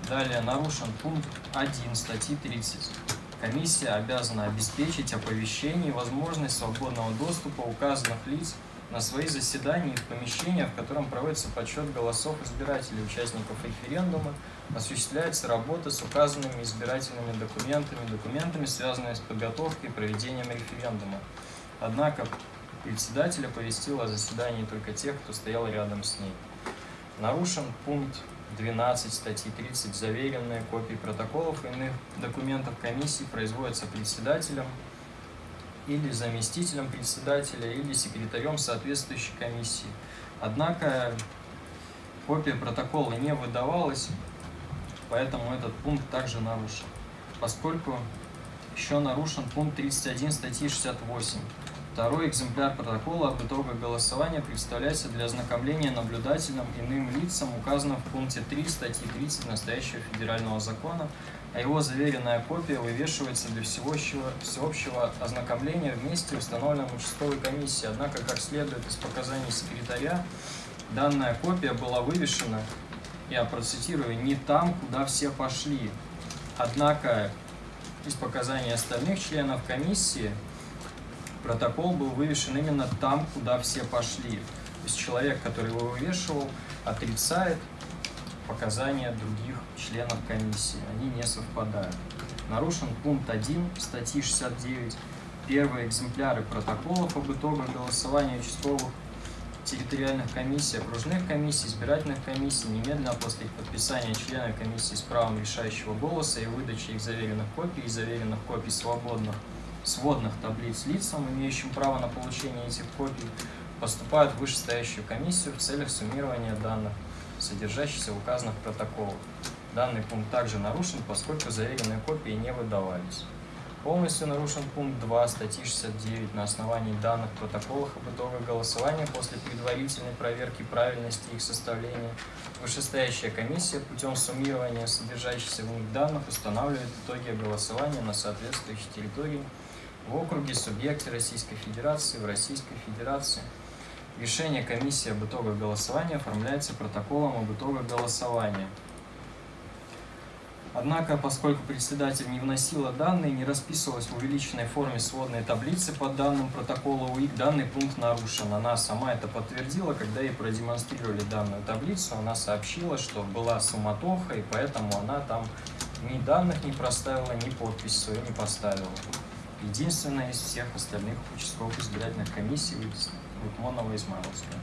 далее нарушен пункт 1 статьи 30. Комиссия обязана обеспечить оповещение и возможность свободного доступа указанных лиц на свои заседания и в помещения, в котором проводится подсчет голосов избирателей, участников референдума, осуществляется работа с указанными избирательными документами, документами, связанными с подготовкой и проведением референдума. Однако председатель оповестил о заседании только тех, кто стоял рядом с ней. Нарушен пункт 12 статьи 30 заверенные копии протоколов и иных документов комиссии производятся председателем или заместителем председателя или секретарем соответствующей комиссии. Однако копия протокола не выдавалась, поэтому этот пункт также нарушен. Поскольку еще нарушен пункт 31 статьи 68 Второй экземпляр протокола об итогах голосования представляется для ознакомления наблюдателям иным лицам, указанным в пункте 3 статьи 30 настоящего федерального закона, а его заверенная копия вывешивается для всеобщего, всеобщего ознакомления вместе установленном участковой комиссии. Однако, как следует из показаний секретаря, данная копия была вывешена, я процитирую, не там, куда все пошли. Однако из показаний остальных членов комиссии протокол был вывешен именно там, куда все пошли. То есть человек, который его вывешивал, отрицает показания других членов комиссии. Они не совпадают. Нарушен пункт 1 статьи 69. Первые экземпляры протоколов об итогах голосования участковых территориальных комиссий, окружных комиссий, избирательных комиссий немедленно после их подписания члены комиссии с правом решающего голоса и выдачи их заверенных копий и заверенных копий свободных сводных таблиц лицам, имеющим право на получение этих копий, поступают в вышестоящую комиссию в целях суммирования данных, содержащихся в указанных протоколах. Данный пункт также нарушен, поскольку заверенные копии не выдавались. Полностью нарушен пункт 2 статьи 69 на основании данных протоколов об итогах голосования после предварительной проверки правильности их составления. Вышестоящая комиссия путем суммирования содержащихся в них данных устанавливает итоги голосования на соответствующей территории в округе субъекте Российской Федерации в Российской Федерации. Решение комиссии об итогах голосования оформляется протоколом об итогах голосования. Однако, поскольку председатель не вносила данные, не расписывалась в увеличенной форме сводной таблицы по данным протокола УИК, данный пункт нарушен. Она сама это подтвердила, когда ей продемонстрировали данную таблицу, она сообщила, что была суматоха, и поэтому она там ни данных не проставила, ни подпись свою не поставила. Единственная из всех остальных участковых избирательных комиссий Лукмонова Измайловская.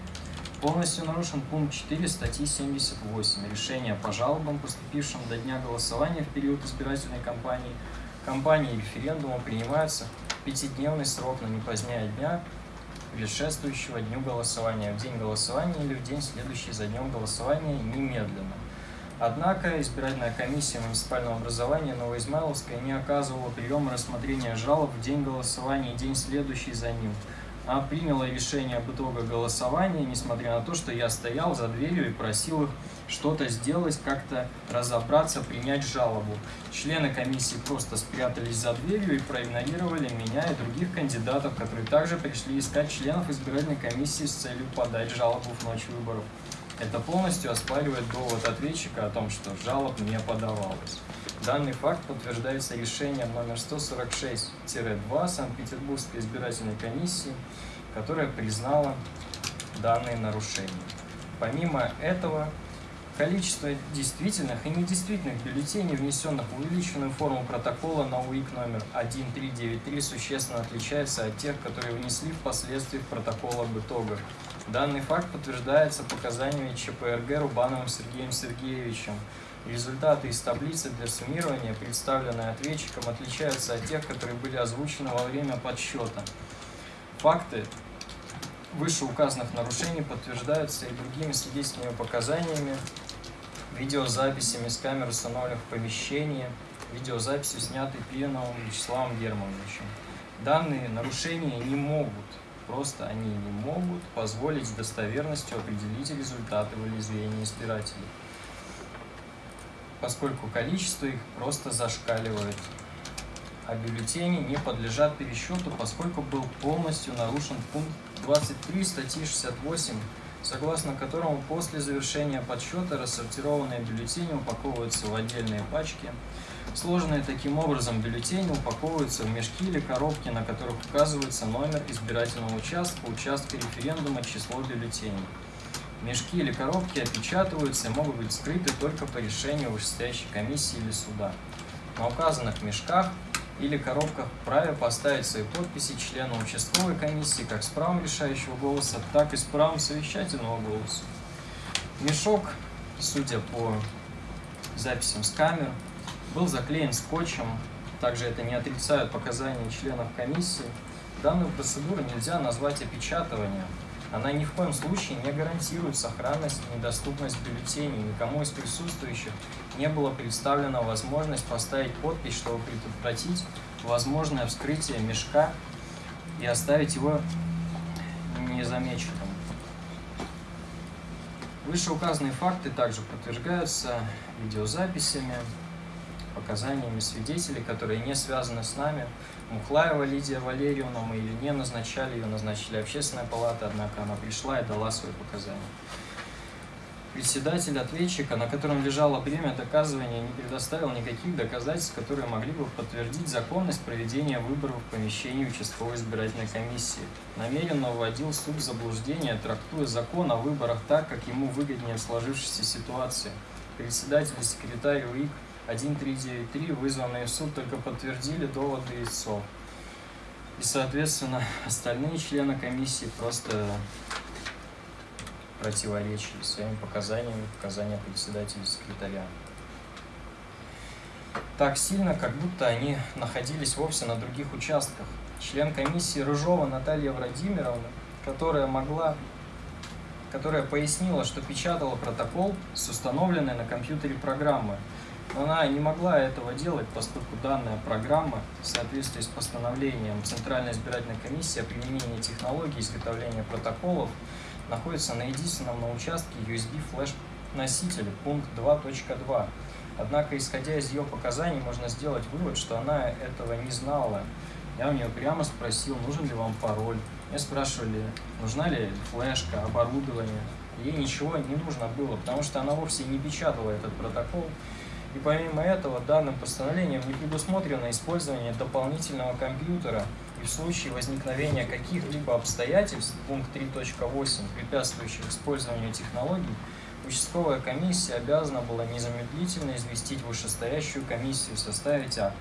Полностью нарушен пункт 4 статьи 78. Решения по жалобам, поступившим до дня голосования в период избирательной кампании, кампании и референдума принимаются в пятидневный срок, но не позднее дня, предшествующего дню голосования, в день голосования или в день, следующий за днем голосования, немедленно. Однако избирательная комиссия муниципального образования Новоизмайловская не оказывала приема рассмотрения жалоб в день голосования и день следующий за ним – а приняла решение об итогах голосования, несмотря на то, что я стоял за дверью и просил их что-то сделать, как-то разобраться, принять жалобу. Члены комиссии просто спрятались за дверью и проигнорировали меня и других кандидатов, которые также пришли искать членов избирательной комиссии с целью подать жалобу в ночь выборов. Это полностью оспаривает довод ответчика о том, что жалоб не подавалось. Данный факт подтверждается решением номер 146-2 Санкт-Петербургской избирательной комиссии, которая признала данные нарушения. Помимо этого, количество действительных и недействительных бюллетеней, внесенных в увеличенную форму протокола на УИК номер 1393, существенно отличается от тех, которые внесли впоследствии в протокол об итогах. Данный факт подтверждается показаниями ЧПРГ Рубановым Сергеем Сергеевичем, Результаты из таблицы для суммирования, представленные ответчиком, отличаются от тех, которые были озвучены во время подсчета. Факты вышеуказанных нарушений подтверждаются и другими свидетельными показаниями, видеозаписями с камер, установленных в помещении, видеозаписью, снятой Пиеновым Вячеславом Германовичем. Данные нарушения не могут, просто они не могут позволить с достоверностью определить результаты волеизъявления избирателей поскольку количество их просто зашкаливает. А бюллетени не подлежат пересчету, поскольку был полностью нарушен пункт 23 статьи 68, согласно которому после завершения подсчета рассортированные бюллетени упаковываются в отдельные пачки. Сложенные таким образом бюллетени упаковываются в мешки или коробки, на которых указывается номер избирательного участка, участка референдума, число бюллетеней. Мешки или коробки опечатываются и могут быть скрыты только по решению вышестоящей комиссии или суда. На указанных мешках или коробках вправе поставить свои подписи члена участковой комиссии как с правом решающего голоса, так и с правом совещательного голоса. Мешок, судя по записям с камер, был заклеен скотчем, также это не отрицают показания членов комиссии. Данную процедуру нельзя назвать опечатыванием, она ни в коем случае не гарантирует сохранность и недоступность бюллетеней. Никому из присутствующих не было представлена возможность поставить подпись, чтобы предотвратить возможное вскрытие мешка и оставить его незамеченным. Вышеуказанные факты также подтверждаются видеозаписями, показаниями свидетелей, которые не связаны с нами, Мухлаева Лидия Валерьевна, мы ее не назначали, ее назначили общественная палата, однако она пришла и дала свои показания. председатель ответчика, на котором лежало бремя доказывания, не предоставил никаких доказательств, которые могли бы подтвердить законность проведения выборов в помещении участковой избирательной комиссии. Намеренно вводил суд в заблуждение, трактуя закон о выборах так, как ему выгоднее в сложившейся ситуации. Председатель и секретарь УИК 1393, вызванные в суд, только подтвердили доводы истцов. И, соответственно, остальные члены комиссии просто противоречили своими показаниями, показания председателя и секретаря. Так сильно, как будто они находились вовсе на других участках. Член комиссии Рыжова Наталья Владимировна, которая могла которая пояснила, что печатала протокол с установленной на компьютере программы. Но она не могла этого делать, поскольку данная программа в соответствии с постановлением Центральной избирательной комиссии о применении технологий изготовления протоколов находится на единственном на участке USB флеш носителя, пункт 2.2. Однако, исходя из ее показаний, можно сделать вывод, что она этого не знала. Я у нее прямо спросил, нужен ли вам пароль. Мне спрашивали, нужна ли флешка, оборудование. Ей ничего не нужно было, потому что она вовсе не печатала этот протокол. И помимо этого, данным постановлением не предусмотрено использование дополнительного компьютера и в случае возникновения каких-либо обстоятельств, пункт 3.8, препятствующих использованию технологий, участковая комиссия обязана была незамедлительно известить вышестоящую комиссию и составить акт,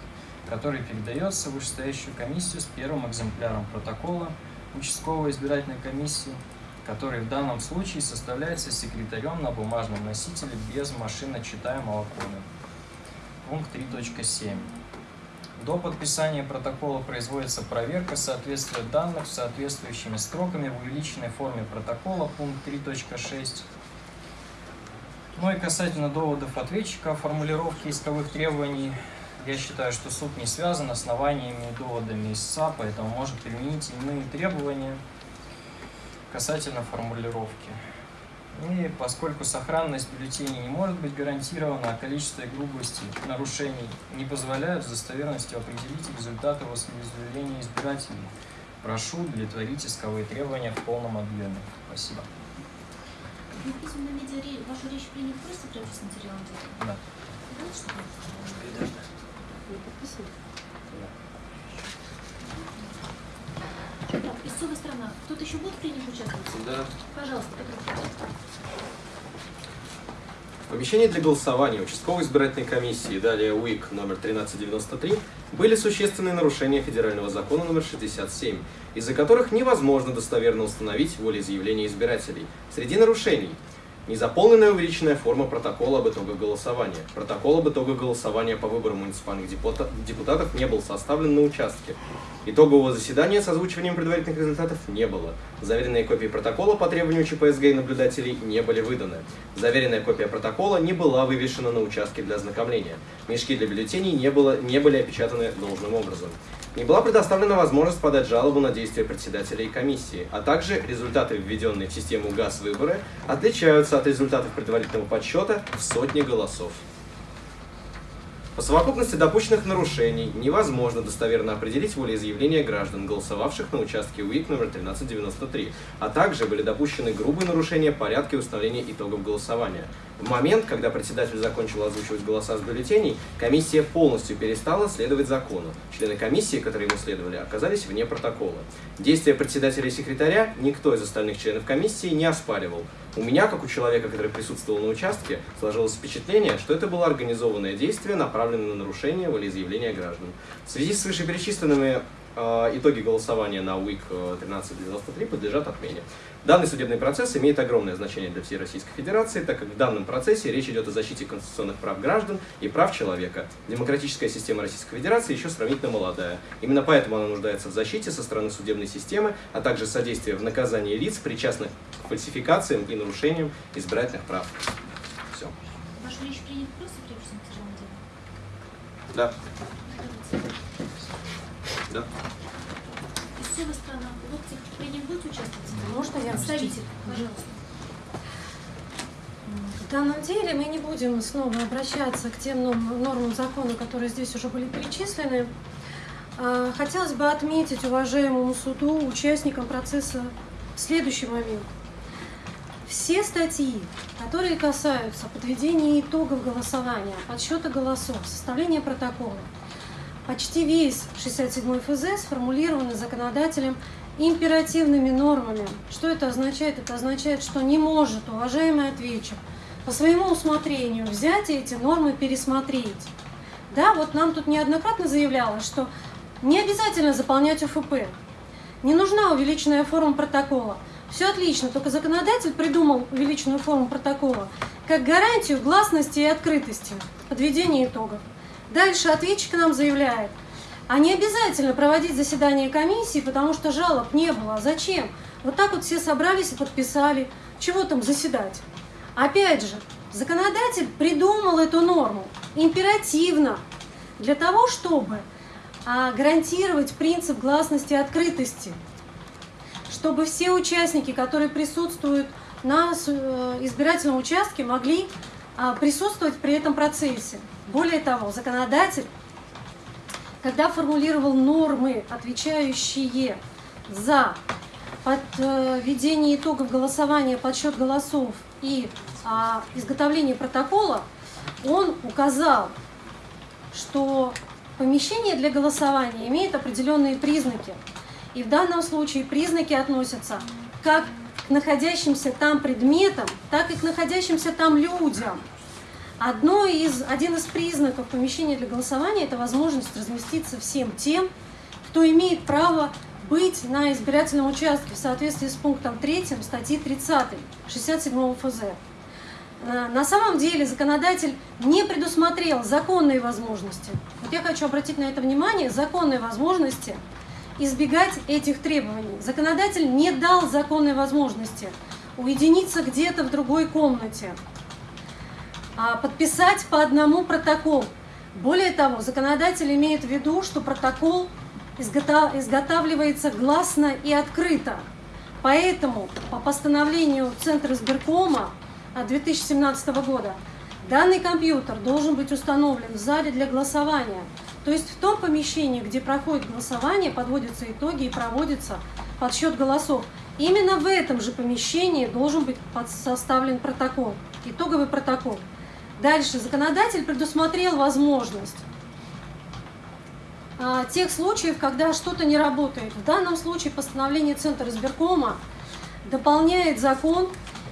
который передается вышестоящую комиссию с первым экземпляром протокола участковой избирательной комиссии, который в данном случае составляется секретарем на бумажном носителе без машиночитаемого кода. Пункт 3.7. До подписания протокола производится проверка соответствия данных с соответствующими строками в увеличенной форме протокола, пункт 3.6. Ну и касательно доводов ответчика о формулировке исковых требований, я считаю, что суд не связан основаниями и доводами истца, поэтому может применить иные требования касательно формулировки. И поскольку сохранность бюллетеней не может быть гарантирована, а количество и грубости нарушений не позволяют с достоверностью определить результаты волеизъявления избирателей, прошу удовлетворить исковые требования в полном объеме. Спасибо. В письменном виде ре- вашу речь принято просто прежде с материалом? Да. Да, что ли? Так, истцовая сторона. Кто-то еще будет принять участвовать? Да. Пожалуйста, Петр. В помещении для голосования участковой избирательной комиссии, далее УИК номер 1393, были существенные нарушения федерального закона номер 67, из-за которых невозможно достоверно установить волеизъявление избирателей. Среди нарушений Незаполненная увеличенная форма протокола об итогах голосования. Протокол об итогах голосования по выборам муниципальных депута- депутатов не был составлен на участке. Итогового заседания с озвучиванием предварительных результатов не было. Заверенные копии протокола по требованию ЧПСГ и наблюдателей не были выданы. Заверенная копия протокола не была вывешена на участке для ознакомления. Мешки для бюллетеней не, было, не были опечатаны должным образом. Не была предоставлена возможность подать жалобу на действия председателя и комиссии, а также результаты, введенные в систему ГАЗ-выборы, отличаются от результатов предварительного подсчета в сотни голосов. По совокупности допущенных нарушений невозможно достоверно определить волеизъявление граждан, голосовавших на участке УИК номер 1393, а также были допущены грубые нарушения порядка установления итогов голосования. В момент, когда председатель закончил озвучивать голоса с бюллетеней, комиссия полностью перестала следовать закону. Члены комиссии, которые ему следовали, оказались вне протокола. Действия председателя и секретаря никто из остальных членов комиссии не оспаривал. У меня, как у человека, который присутствовал на участке, сложилось впечатление, что это было организованное действие, направленное на нарушение волеизъявления граждан. В связи с вышеперечисленными э, итоги голосования на УИК э, 1393 подлежат отмене. Данный судебный процесс имеет огромное значение для всей Российской Федерации, так как в данном процессе речь идет о защите конституционных прав граждан и прав человека. Демократическая система Российской Федерации еще сравнительно молодая. Именно поэтому она нуждается в защите со стороны судебной системы, а также содействии в наказании лиц, причастных к фальсификациям и нарушениям избирательных прав. Все. Вашу речь принято просто прежде с материалом дела? Да. Да. Принят будет участвовать? Можно я Представитель, пожалуйста. В данном деле мы не будем снова обращаться к тем норм- нормам закона, которые здесь уже были перечислены. А, Хотелось бы отметить уважаемому суду, участникам процесса, следующий момент. все статьи, которые касаются подведения итогов голосования, подсчета голосов, составления протокола, почти весь 67 ФЗ сформулированы законодателем императивными нормами. Что это означает? Это означает, что не может уважаемый ответчик по своему усмотрению взять эти нормы пересмотреть. Да, вот нам тут неоднократно заявлялось, что не обязательно заполнять УФП, не нужна увеличенная форма протокола. Все отлично, только законодатель придумал увеличенную форму протокола как гарантию гласности и открытости подведения итогов. Дальше ответчик нам заявляет, а не обязательно проводить заседание комиссии, потому что жалоб не было. Зачем? Вот так вот все собрались и подписали. Чего там заседать? Опять же, законодатель придумал эту норму императивно для того, чтобы а, гарантировать принцип гласности и открытости, чтобы все участники, которые присутствуют на э, избирательном участке, могли а, присутствовать при этом процессе. Более того, законодатель, когда формулировал нормы, отвечающие за подведение итогов голосования, подсчет голосов и а, изготовление протокола, он указал, что помещение для голосования имеет определенные признаки. И в данном случае признаки относятся как к находящимся там предметам, так и к находящимся там людям. Одно из, один из признаков помещения для голосования – это возможность разместиться всем тем, кто имеет право быть на избирательном участке в соответствии с пунктом 3 статьи 30 67 ФЗ. На самом деле законодатель не предусмотрел законные возможности. Вот я хочу обратить на это внимание, законные возможности избегать этих требований. Законодатель не дал законной возможности уединиться где-то в другой комнате, подписать по одному протокол. Более того, законодатель имеет в виду, что протокол изготавливается гласно и открыто. Поэтому по постановлению Центра избиркома 2017 года данный компьютер должен быть установлен в зале для голосования. То есть в том помещении, где проходит голосование, подводятся итоги и проводится подсчет голосов. Именно в этом же помещении должен быть составлен протокол, итоговый протокол. Дальше законодатель предусмотрел возможность а, тех случаев, когда что-то не работает. В данном случае постановление Центра избиркома дополняет закон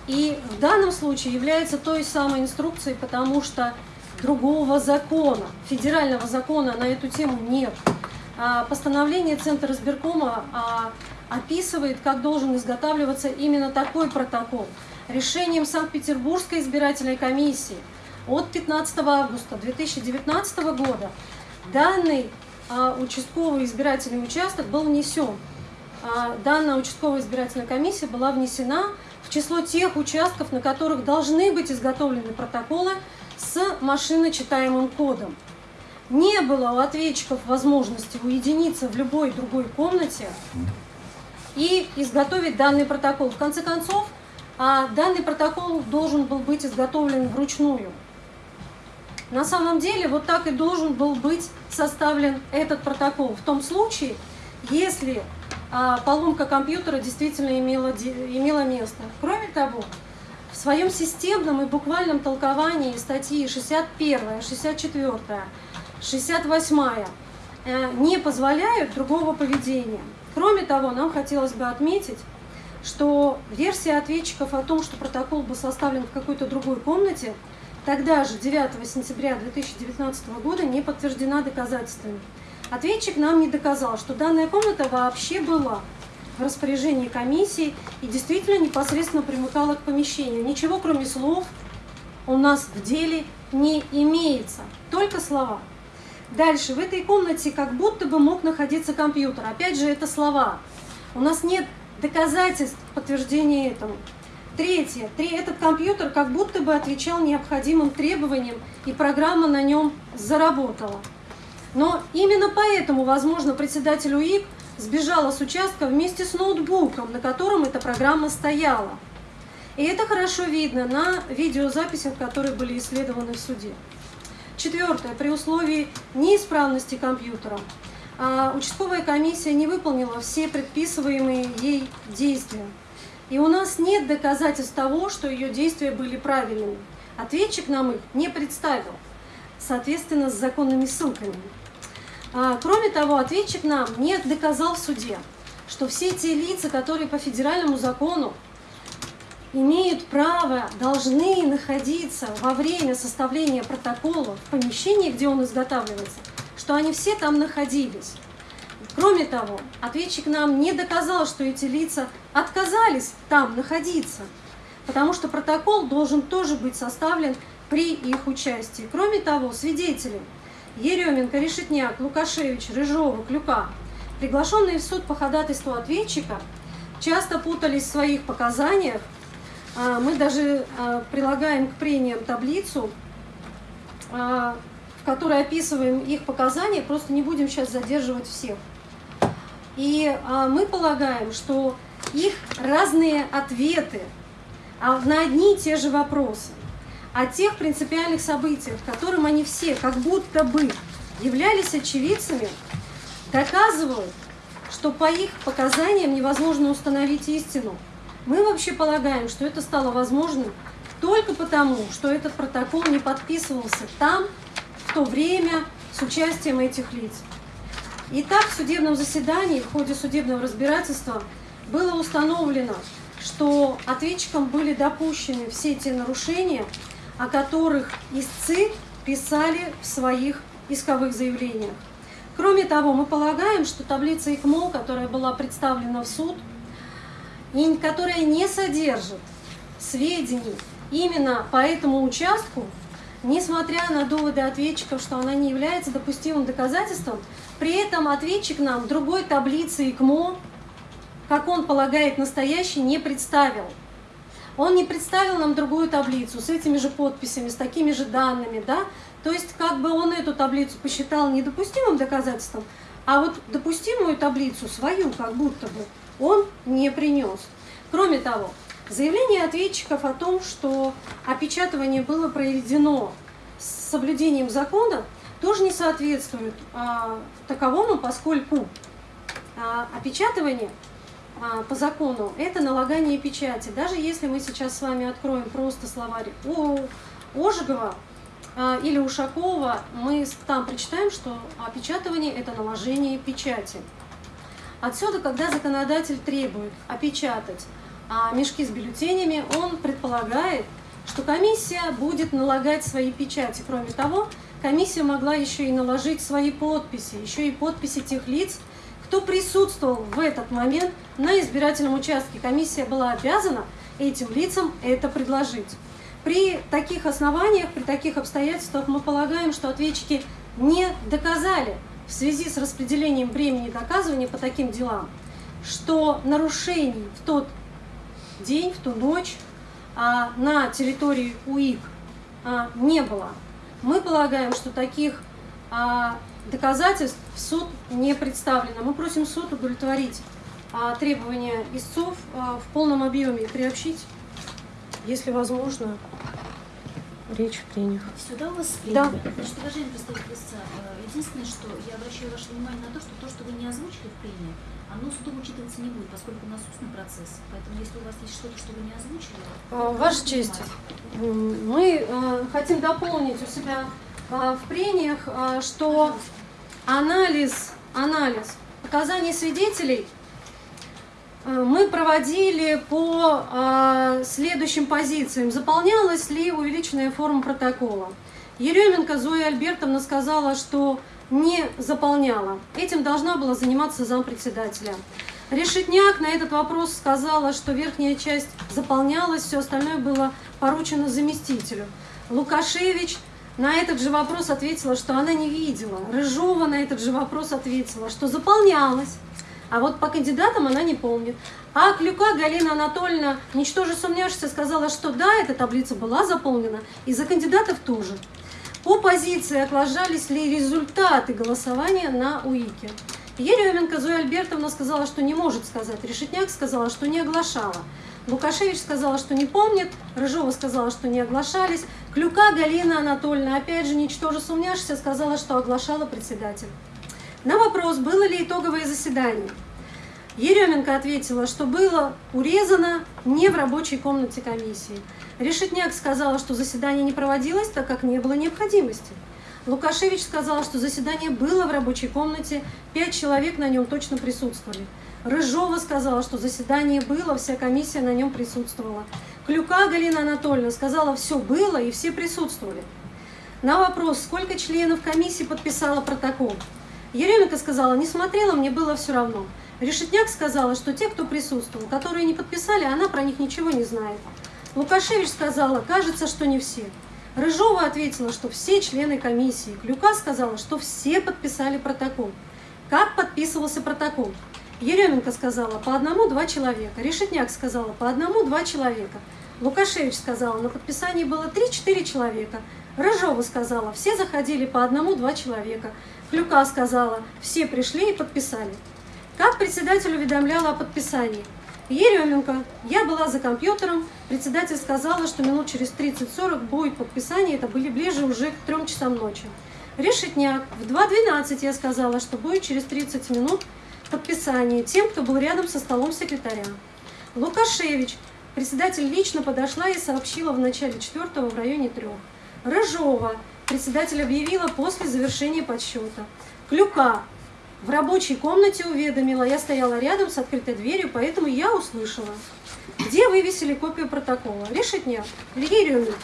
и в данном случае является той самой инструкцией, потому что другого закона, федерального закона на эту тему нет. А, постановление Центра избиркома а, описывает, как должен изготавливаться именно такой протокол. Решением Санкт-Петербургской избирательной комиссии – от 15 августа 2019 года данный а, участковый избирательный участок был внесен. А, данная участковая избирательная комиссия была внесена в число тех участков, на которых должны быть изготовлены протоколы с машиночитаемым кодом. Не было у ответчиков возможности уединиться в любой другой комнате и изготовить данный протокол. В конце концов, а, данный протокол должен был быть изготовлен вручную. На самом деле вот так и должен был быть составлен этот протокол. В том случае, если а, поломка компьютера действительно имела, имела место. Кроме того, в своем системном и буквальном толковании статьи 61, 64, 68 не позволяют другого поведения. Кроме того, нам хотелось бы отметить, что версия ответчиков о том, что протокол был составлен в какой-то другой комнате, тогда же, 9 сентября 2019 года, не подтверждена доказательствами. Ответчик нам не доказал, что данная комната вообще была в распоряжении комиссии и действительно непосредственно примыкала к помещению. Ничего, кроме слов, у нас в деле не имеется, только слова. Дальше, в этой комнате как будто бы мог находиться компьютер. Опять же, это слова. У нас нет доказательств подтверждения этому. Третье. Этот компьютер как будто бы отвечал необходимым требованиям, и программа на нем заработала. Но именно поэтому, возможно, председатель УИК сбежала с участка вместе с ноутбуком, на котором эта программа стояла. И это хорошо видно на видеозаписях, которые были исследованы в суде. Четвертое. При условии неисправности компьютера а, участковая комиссия не выполнила все предписываемые ей действия. И у нас нет доказательств того, что ее действия были правильными. Ответчик нам их не представил, соответственно, с законными ссылками. А, кроме того, ответчик нам не доказал в суде, что все те лица, которые по федеральному закону имеют право, должны находиться во время составления протокола в помещении, где он изготавливается, что они все там находились. Кроме того, ответчик нам не доказал, что эти лица отказались там находиться, потому что протокол должен тоже быть составлен при их участии. Кроме того, свидетели Еременко, Решетняк, Лукашевич, Рыжова, Клюка, приглашенные в суд по ходатайству ответчика, часто путались в своих показаниях. А, мы даже а, прилагаем к прениям таблицу, а, в которой описываем их показания, просто не будем сейчас задерживать всех. И мы полагаем, что их разные ответы на одни и те же вопросы о тех принципиальных событиях, которым они все как будто бы являлись очевидцами, доказывают, что по их показаниям невозможно установить истину. Мы вообще полагаем, что это стало возможным только потому, что этот протокол не подписывался там, в то время, с участием этих лиц. Итак, в судебном заседании, в ходе судебного разбирательства было установлено, что ответчикам были допущены все те нарушения, о которых истцы писали в своих исковых заявлениях. Кроме того, мы полагаем, что таблица ИКМО, которая была представлена в суд, и которая не содержит сведений именно по этому участку, несмотря на доводы ответчиков, что она не является допустимым доказательством, при этом ответчик нам другой таблицы ИКМО, как он полагает настоящий, не представил. Он не представил нам другую таблицу с этими же подписями, с такими же данными, да? То есть как бы он эту таблицу посчитал недопустимым доказательством, а вот допустимую таблицу, свою как будто бы, он не принес. Кроме того, заявление ответчиков о том, что опечатывание было проведено с соблюдением закона, тоже не соответствует а, таковому, поскольку а, опечатывание а, по закону это налагание печати. Даже если мы сейчас с вами откроем просто словарь у Ожегова а, или Ушакова, мы там прочитаем, что опечатывание это наложение печати. Отсюда, когда законодатель требует опечатать а, мешки с бюллетенями, он предполагает, что комиссия будет налагать свои печати. Кроме того, комиссия могла еще и наложить свои подписи, еще и подписи тех лиц, кто присутствовал в этот момент на избирательном участке. Комиссия была обязана этим лицам это предложить. При таких основаниях, при таких обстоятельствах мы полагаем, что ответчики не доказали в связи с распределением времени доказывания по таким делам, что нарушений в тот день, в ту ночь а, на территории УИК а, не было. Мы полагаем, что таких а, доказательств в суд не представлено. Мы просим суд удовлетворить а, требования истцов а, в полном объеме и приобщить, если возможно, речь в прениях. Сюда у вас Да. Значит, уважаемый представитель истца, э, единственное, что я обращаю ваше внимание на то, что то, что вы не озвучили в прении, оно судом учитываться не будет, поскольку у нас устный процесс. Поэтому если у вас есть что-то, что вы не озвучили... А, Ваша честь, м, мы э, хотим дополнить у себя э, в прениях, э, что анализ, анализ показаний свидетелей э, мы проводили по э, следующим позициям. Заполнялась ли увеличенная форма протокола? Еременко Зоя Альбертовна сказала, что не заполняла. Этим должна была заниматься зампредседателя. Решетняк на этот вопрос сказала, что верхняя часть заполнялась, все остальное было поручено заместителю. Лукашевич на этот же вопрос ответила, что она не видела. Рыжова на этот же вопрос ответила, что заполнялась. А вот по кандидатам она не помнит. А Клюка Галина Анатольевна, ничтоже сомневшись, сказала, что да, эта таблица была заполнена, и за кандидатов тоже. По позиции оглашались ли результаты голосования на УИКе. Еременко Зоя Альбертовна сказала, что не может сказать. Решетняк сказала, что не оглашала. Лукашевич сказала, что не помнит. Рыжова сказала, что не оглашались. Клюка Галина Анатольевна, опять же, ничтоже сумняшься, сказала, что оглашала председатель. На вопрос, было ли итоговое заседание. Еременко ответила, что было урезано не в рабочей комнате комиссии. Решетняк сказала, что заседание не проводилось, так как не было необходимости. Лукашевич сказал, что заседание было в рабочей комнате, пять человек на нем точно присутствовали. Рыжова сказала, что заседание было, вся комиссия на нем присутствовала. Клюка Галина Анатольевна сказала, все было и все присутствовали. На вопрос, сколько членов комиссии подписало протокол, Еременко сказала, не смотрела, мне было все равно. Решетняк сказала, что те, кто присутствовал, которые не подписали, она про них ничего не знает. Лукашевич сказала, кажется, что не все. Рыжова ответила, что все члены комиссии. Клюка сказала, что все подписали протокол. Как подписывался протокол? Еременко сказала, по одному-два человека. Решетняк сказала, по одному-два человека. Лукашевич сказала, на подписании было 3-4 человека. Рыжова сказала, все заходили по одному-два человека. Клюка сказала, все пришли и подписали. Как председатель уведомляла о подписании? Еременко, я была за компьютером, председатель сказала, что минут через 30-40 будет подписание, это были ближе уже к 3 часам ночи. Решетняк, в 2.12 я сказала, что будет через 30 минут подписание тем, кто был рядом со столом секретаря. Лукашевич, председатель лично подошла и сообщила в начале четвертого в районе трех. Рыжова, председатель объявила после завершения подсчета. Клюка, в рабочей комнате уведомила, я стояла рядом с открытой дверью, поэтому я услышала. Где вывесили копию протокола? Решетняк, Лигерионика.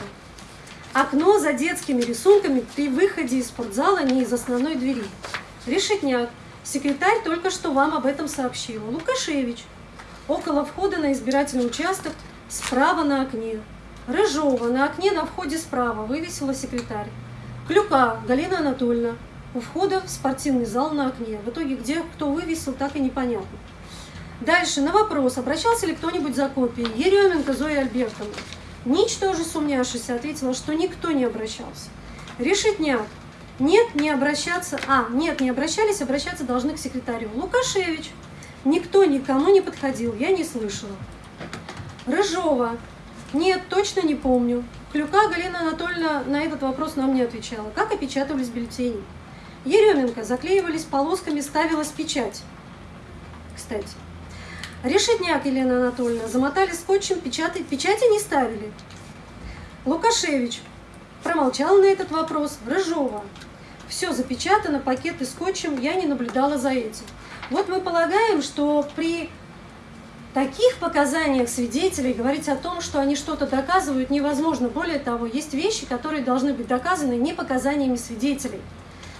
Окно за детскими рисунками при выходе из спортзала не из основной двери. Решетняк, секретарь только что вам об этом сообщила. Лукашевич, около входа на избирательный участок, справа на окне. Рыжова, на окне на входе справа, вывесила секретарь. Клюка, Галина Анатольевна, у входа в спортивный зал на окне. В итоге, где кто вывесил, так и непонятно. Дальше, на вопрос, обращался ли кто-нибудь за копией. Еременко Зоя Альбертовна, ничтоже сумняшися, ответила, что никто не обращался. Решетняк, нет, не обращаться, а, нет, не обращались, обращаться должны к секретарю. Лукашевич, никто никому не подходил, я не слышала. Рыжова, нет, точно не помню. Клюка Галина Анатольевна на этот вопрос нам не отвечала. Как опечатывались бюллетени? Еременко заклеивались полосками, ставилась печать. Кстати. Решетняк Елена Анатольевна замотали скотчем, печати, печати не ставили. Лукашевич промолчал на этот вопрос. Рыжова. Все запечатано, пакеты скотчем, я не наблюдала за этим. Вот мы полагаем, что при таких показаниях свидетелей говорить о том, что они что-то доказывают, невозможно. Более того, есть вещи, которые должны быть доказаны не показаниями свидетелей.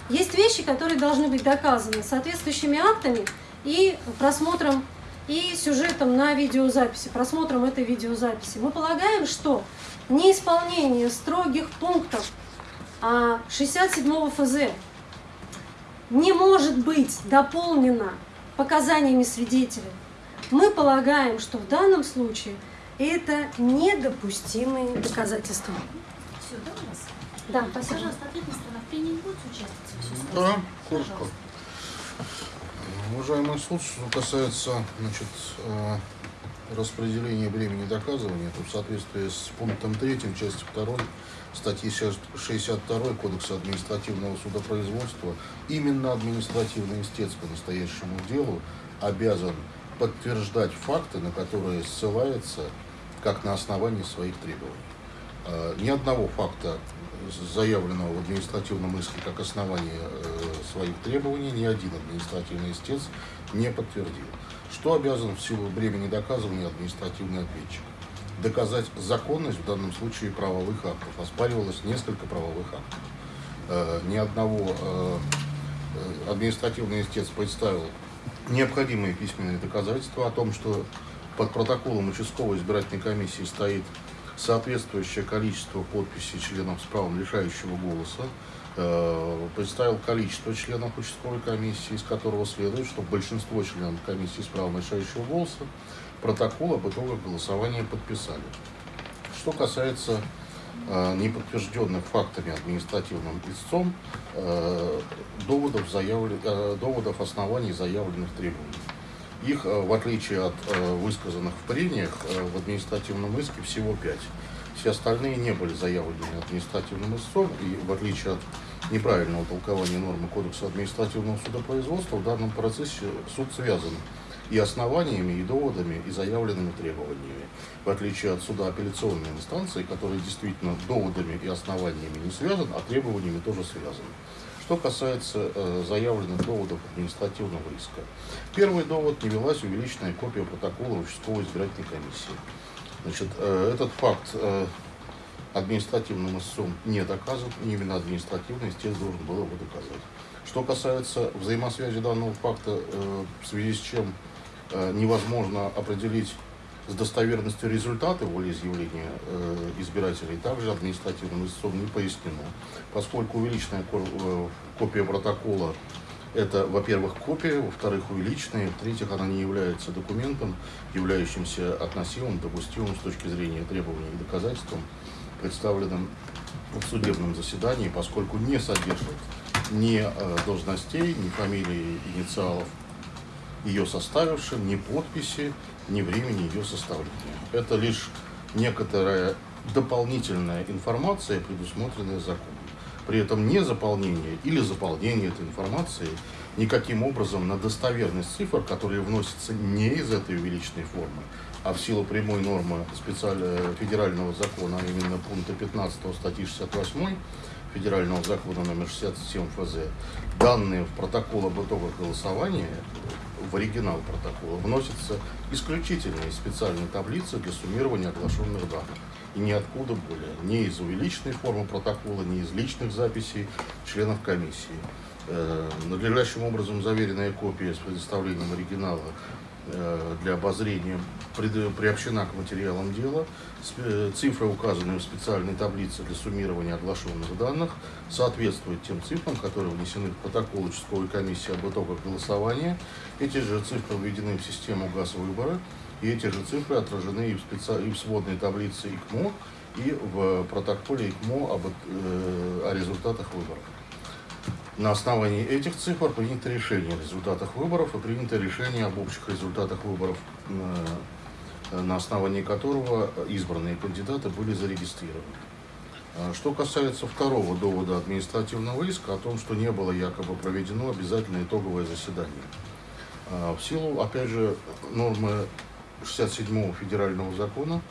Есть вещи, которые должны быть доказаны соответствующими актами и просмотром и сюжетом на видеозаписи, просмотром этой видеозаписи. Мы полагаем, что неисполнение строгих пунктов 67 а, ФЗ не может быть дополнено показаниями свидетелей. Мы полагаем, что в данном случае это недопустимые доказательства. Все, да, у вас? Да, спасибо. Пожалуйста, ответная сторона в прении будет участвовать? Да, коротко. Уважаемый суд, что касается значит, э, распределения времени доказывания, то в соответствии с пунктом 3 части 2 статьи 62 Кодекса административного судопроизводства, именно административный истец по настоящему делу обязан подтверждать факты, на которые ссылается как на основании своих требований. Э, ни одного факта заявленного в административном иске как основание э, своих требований ни один административный истец не подтвердил. Что обязан в силу времени доказывания административный ответчик? Доказать законность в данном случае правовых актов. Оспаривалось несколько правовых актов. Э, ни одного э, административный истец представил необходимые письменные доказательства о том, что под протоколом участковой избирательной комиссии стоит соответствующее количество подписей членов с правом лишающего голоса, э, представил количество членов участковой комиссии, из которого следует, что большинство членов комиссии с правом лишающего голоса протокол об итогах голосования подписали. Что касается неподтвержденных фактами административным истцом э, доводов, э, доводов оснований заявленных требований. Их, э, в отличие от э, высказанных в прениях, э, в административном иске всего пять. Все остальные не были заявлены административным истцом, и в отличие от неправильного толкования нормы Кодекса административного судопроизводства, в данном процессе суд связан и основаниями, и доводами, и заявленными требованиями. В отличие от суда апелляционной инстанции, который действительно доводами и основаниями не связан, а требованиями тоже связан. Что касается э, заявленных доводов административного риска. Первый довод – не велась увеличенная копия протокола участковой избирательной комиссии. Значит, э, этот факт э, административным истцом не доказан, не именно административный истец должен был его доказать. Что касается взаимосвязи данного факта, э, в связи с чем э, невозможно определить с достоверностью результаты волеизъявления э, избирателей, также административным истцом не пояснено. Поскольку увеличенная э, копия протокола это, во-первых, копия, во-вторых, увеличенная, в-третьих, она не является документом, являющимся относимым, допустимым с точки зрения требований и доказательством, представленным в судебном заседании, поскольку не содержит ни э, должностей, ни фамилий, инициалов ее составивших, ни подписи, ни времени ее составления. Это лишь некоторая дополнительная информация, предусмотренная законом. При этом не заполнение или заполнение этой информации никаким образом на достоверность цифр, которые вносятся не из этой увеличенной формы, а в силу прямой нормы федерального закона, а именно пункта 15 статьи 68 федерального закона номер 67 ФЗ, данные в протокол об итогах голосования, в оригинал протокола, вносятся исключительно из специальной таблицы для суммирования оглашенных данных. И ниоткуда более. Ни из увеличенной формы протокола, ни из личных записей членов комиссии. Э, Надлежащим образом заверенная копия с предоставлением оригинала для обозрения приобщена к материалам дела. Э, Цифры, указанные в специальной таблице для суммирования оглашенных данных, соответствуют тем цифрам, которые внесены в протокол участковой комиссии об итогах голосования. Эти же цифры введены в систему газ выбора, и эти же цифры отражены и в, специ- и в сводной таблице ИКМО, и в протоколе ИКМО об, э, о результатах выборов. На основании этих цифр принято решение о результатах выборов и принято решение об общих результатах выборов, э, на основании которого избранные кандидаты были зарегистрированы. А Что касается второго довода административного иска о том, что не было якобы проведено обязательное итоговое заседание. А, В силу, опять же, нормы 67 федерального закона,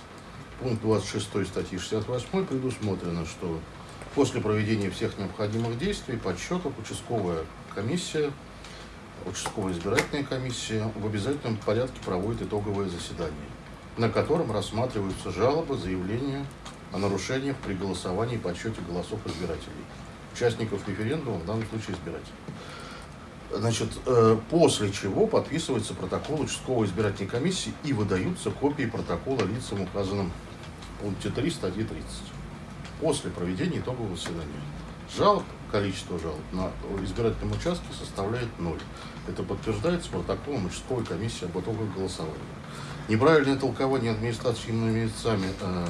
пункт 26 статьи 68 предусмотрено, что после проведения всех необходимых действий, подсчетов, участковая комиссия, участковая избирательная комиссия в обязательном порядке проводит итоговое заседание, на котором рассматриваются жалобы, заявления о нарушениях при голосовании и подсчете голосов избирателей, участников референдума, в данном случае избирателей. Значит, э, после чего подписывается протокол участковой избирательной комиссии и выдаются копии протокола лицам, указанным в пункте 3 статьи 30. После проведения итогового заседания. Жалоб, количество жалоб на избирательном участке составляет ноль. Это подтверждается протоколом участковой комиссии об итогах голосования. Неправильное толкование административными лицами э,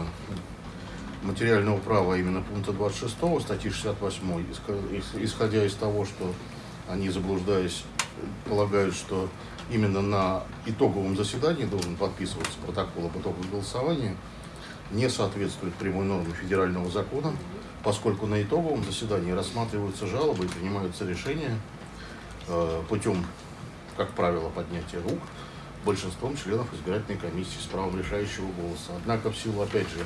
материального права, а именно пункта 26 статьи 68, исхо- ис- исходя из того, что они, заблуждаясь, полагают, что именно на итоговом заседании должен подписываться протокол об итогах голосования, не соответствует прямой норме федерального закона, поскольку на итоговом заседании рассматриваются жалобы и принимаются решения э, путем, как правило, поднятия рук большинством членов избирательной комиссии с правом решающего голоса. Однако в силу, опять же,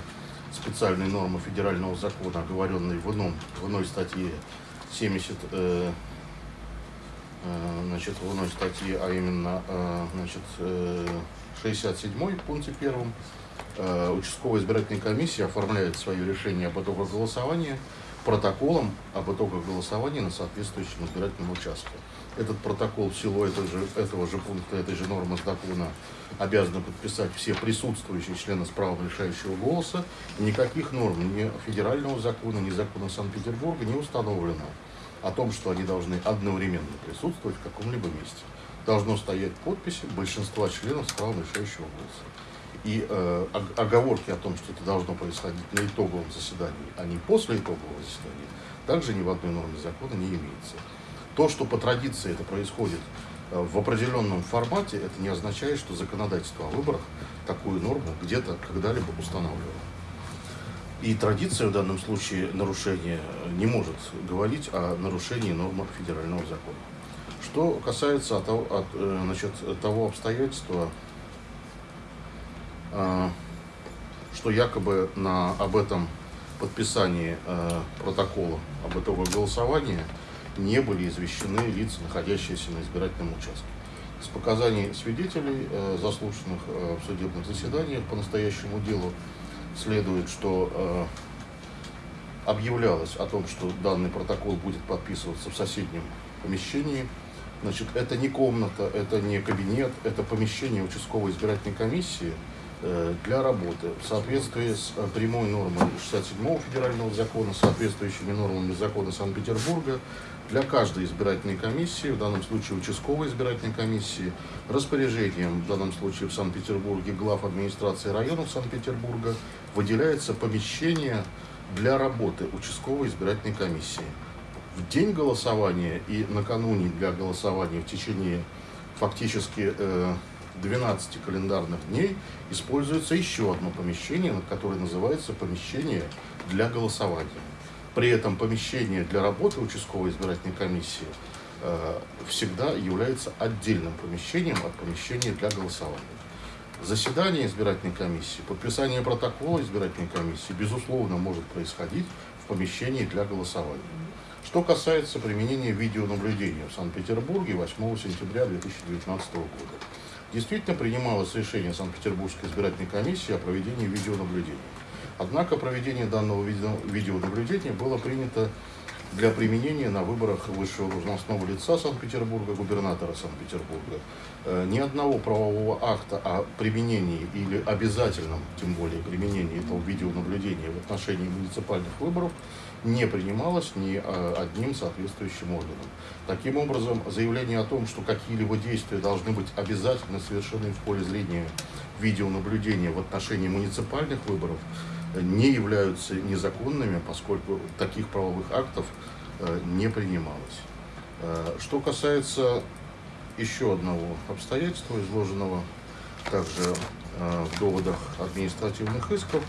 специальной нормы федерального закона, оговоренной в, ином, в иной статье 70, э, э, значит, в иной статье, а именно э, значит, э, 67 в пункте первом, участковая избирательная комиссия оформляет свое решение об итогах голосования протоколом об итогах голосования на соответствующем избирательном участке. Этот протокол в силу этого же, этого же пункта, этой же нормы закона обязаны подписать все присутствующие члены с правом решающего голоса. Никаких норм ни федерального закона, ни закона Санкт-Петербурга не установлено о том, что они должны одновременно присутствовать в каком-либо месте. Должно стоять подписи большинства членов с правом решающего голоса. И э, ог- оговорки о том, что это должно происходить на итоговом заседании, а не после итогового заседания, также ни в одной норме закона не имеется. То, что по традиции это происходит э, в определенном формате, это не означает, что законодательство о выборах такую норму где-то когда-либо устанавливало. И традиция в данном случае нарушения э, не может говорить о нарушении нормы федерального закона. Что касается от, э, значит, того обстоятельства, э, что якобы на, об этом подписании э, протокола об итогах голосования не были извещены лица, находящиеся на избирательном участке. С показаний свидетелей, э, заслушанных э, в судебных заседаниях по настоящему делу, следует, что э, объявлялось о том, что данный протокол будет подписываться в соседнем помещении. Значит, это не комната, это не кабинет, это помещение участковой избирательной комиссии э, для работы в соответствии с э, прямой нормой 67 федерального закона, соответствующими нормами закона Санкт-Петербурга, для каждой избирательной комиссии, в данном случае участковой избирательной комиссии, распоряжением, в данном случае в Санкт-Петербурге, глав администрации районов Санкт-Петербурга, выделяется помещение для работы участковой избирательной комиссии. В день голосования и накануне для голосования в течение фактически э, 12 календарных дней используется еще одно помещение, которое называется помещение для голосования. При этом помещение для работы участковой избирательной комиссии э, всегда является отдельным помещением от помещения для голосования. Заседание избирательной комиссии, подписание протокола избирательной комиссии, безусловно, может происходить в помещении для голосования. Что касается применения видеонаблюдения в Санкт-Петербурге 8 сентября 2019 года. Действительно принималось решение Санкт-Петербургской избирательной комиссии о проведении видеонаблюдения. Однако проведение данного видео- видеонаблюдения было принято для применения на выборах высшего должностного лица Санкт-Петербурга, губернатора Санкт-Петербурга. Э, Ни одного правового акта о применении или обязательном, тем более применении этого видеонаблюдения в отношении муниципальных выборов не принималось ни э, одним соответствующим органом. Таким образом, заявление о том, что какие-либо действия должны быть обязательно совершены в поле зрения видеонаблюдения в отношении муниципальных выборов, э, не являются незаконными, поскольку таких правовых актов э, не принималось. Что касается еще одного обстоятельства, изложенного также в доводах административных исков,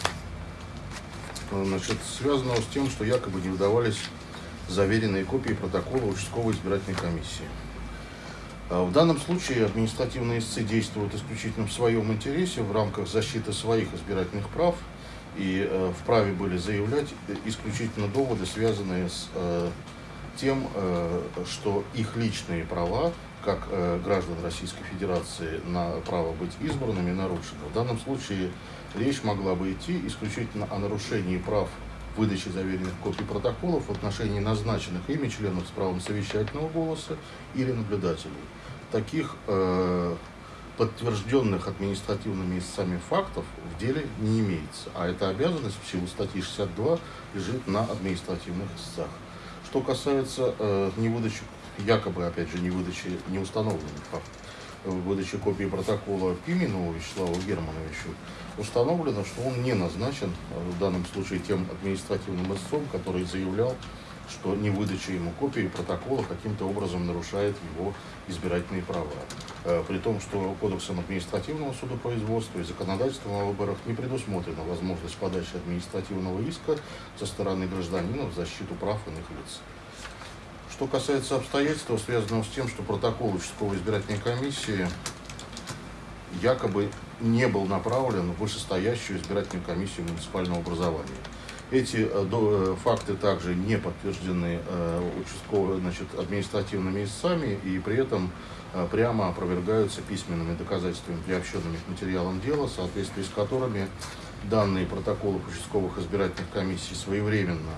значит, связанного с тем, что якобы не выдавались заверенные копии протокола участковой избирательной комиссии. А В данном случае административные истцы действуют исключительно в своем интересе в рамках защиты своих избирательных прав и э, вправе были заявлять исключительно доводы, связанные с э, тем, э, что их личные права, как э, граждан Российской Федерации, на право быть избранными нарушены. В данном случае речь могла бы идти исключительно о нарушении прав выдачи заверенных копий протоколов в отношении назначенных ими членов с правом совещательного голоса или наблюдателей. Таких э, подтвержденных административными истцами фактов в деле не имеется, а эта обязанность в силу статьи 62 лежит на административных истцах. Что касается э, невыдачи, якобы, опять же, невыдачи неустановленных фактов, э, выдачи копии протокола Пименову Вячеславу Германовичу, установлено, что он не назначен э, в данном случае тем административным истцом, который заявлял, что невыдача ему копии протокола каким-то образом нарушает его избирательные права. Э, При том, что Кодексом административного судопроизводства и законодательством о выборах не предусмотрена возможность подачи административного иска со стороны гражданина в защиту прав иных лиц. Что касается обстоятельств, связанного с тем, что протокол участковой избирательной комиссии якобы не был направлен в вышестоящую избирательную комиссию муниципального образования. Эти э, э, факты также не подтверждены э, участково- значит, административными истцами и при этом прямо опровергаются письменными доказательствами, приобщенными к материалам дела, в соответствии с которыми данные протоколы участковых избирательных комиссий своевременно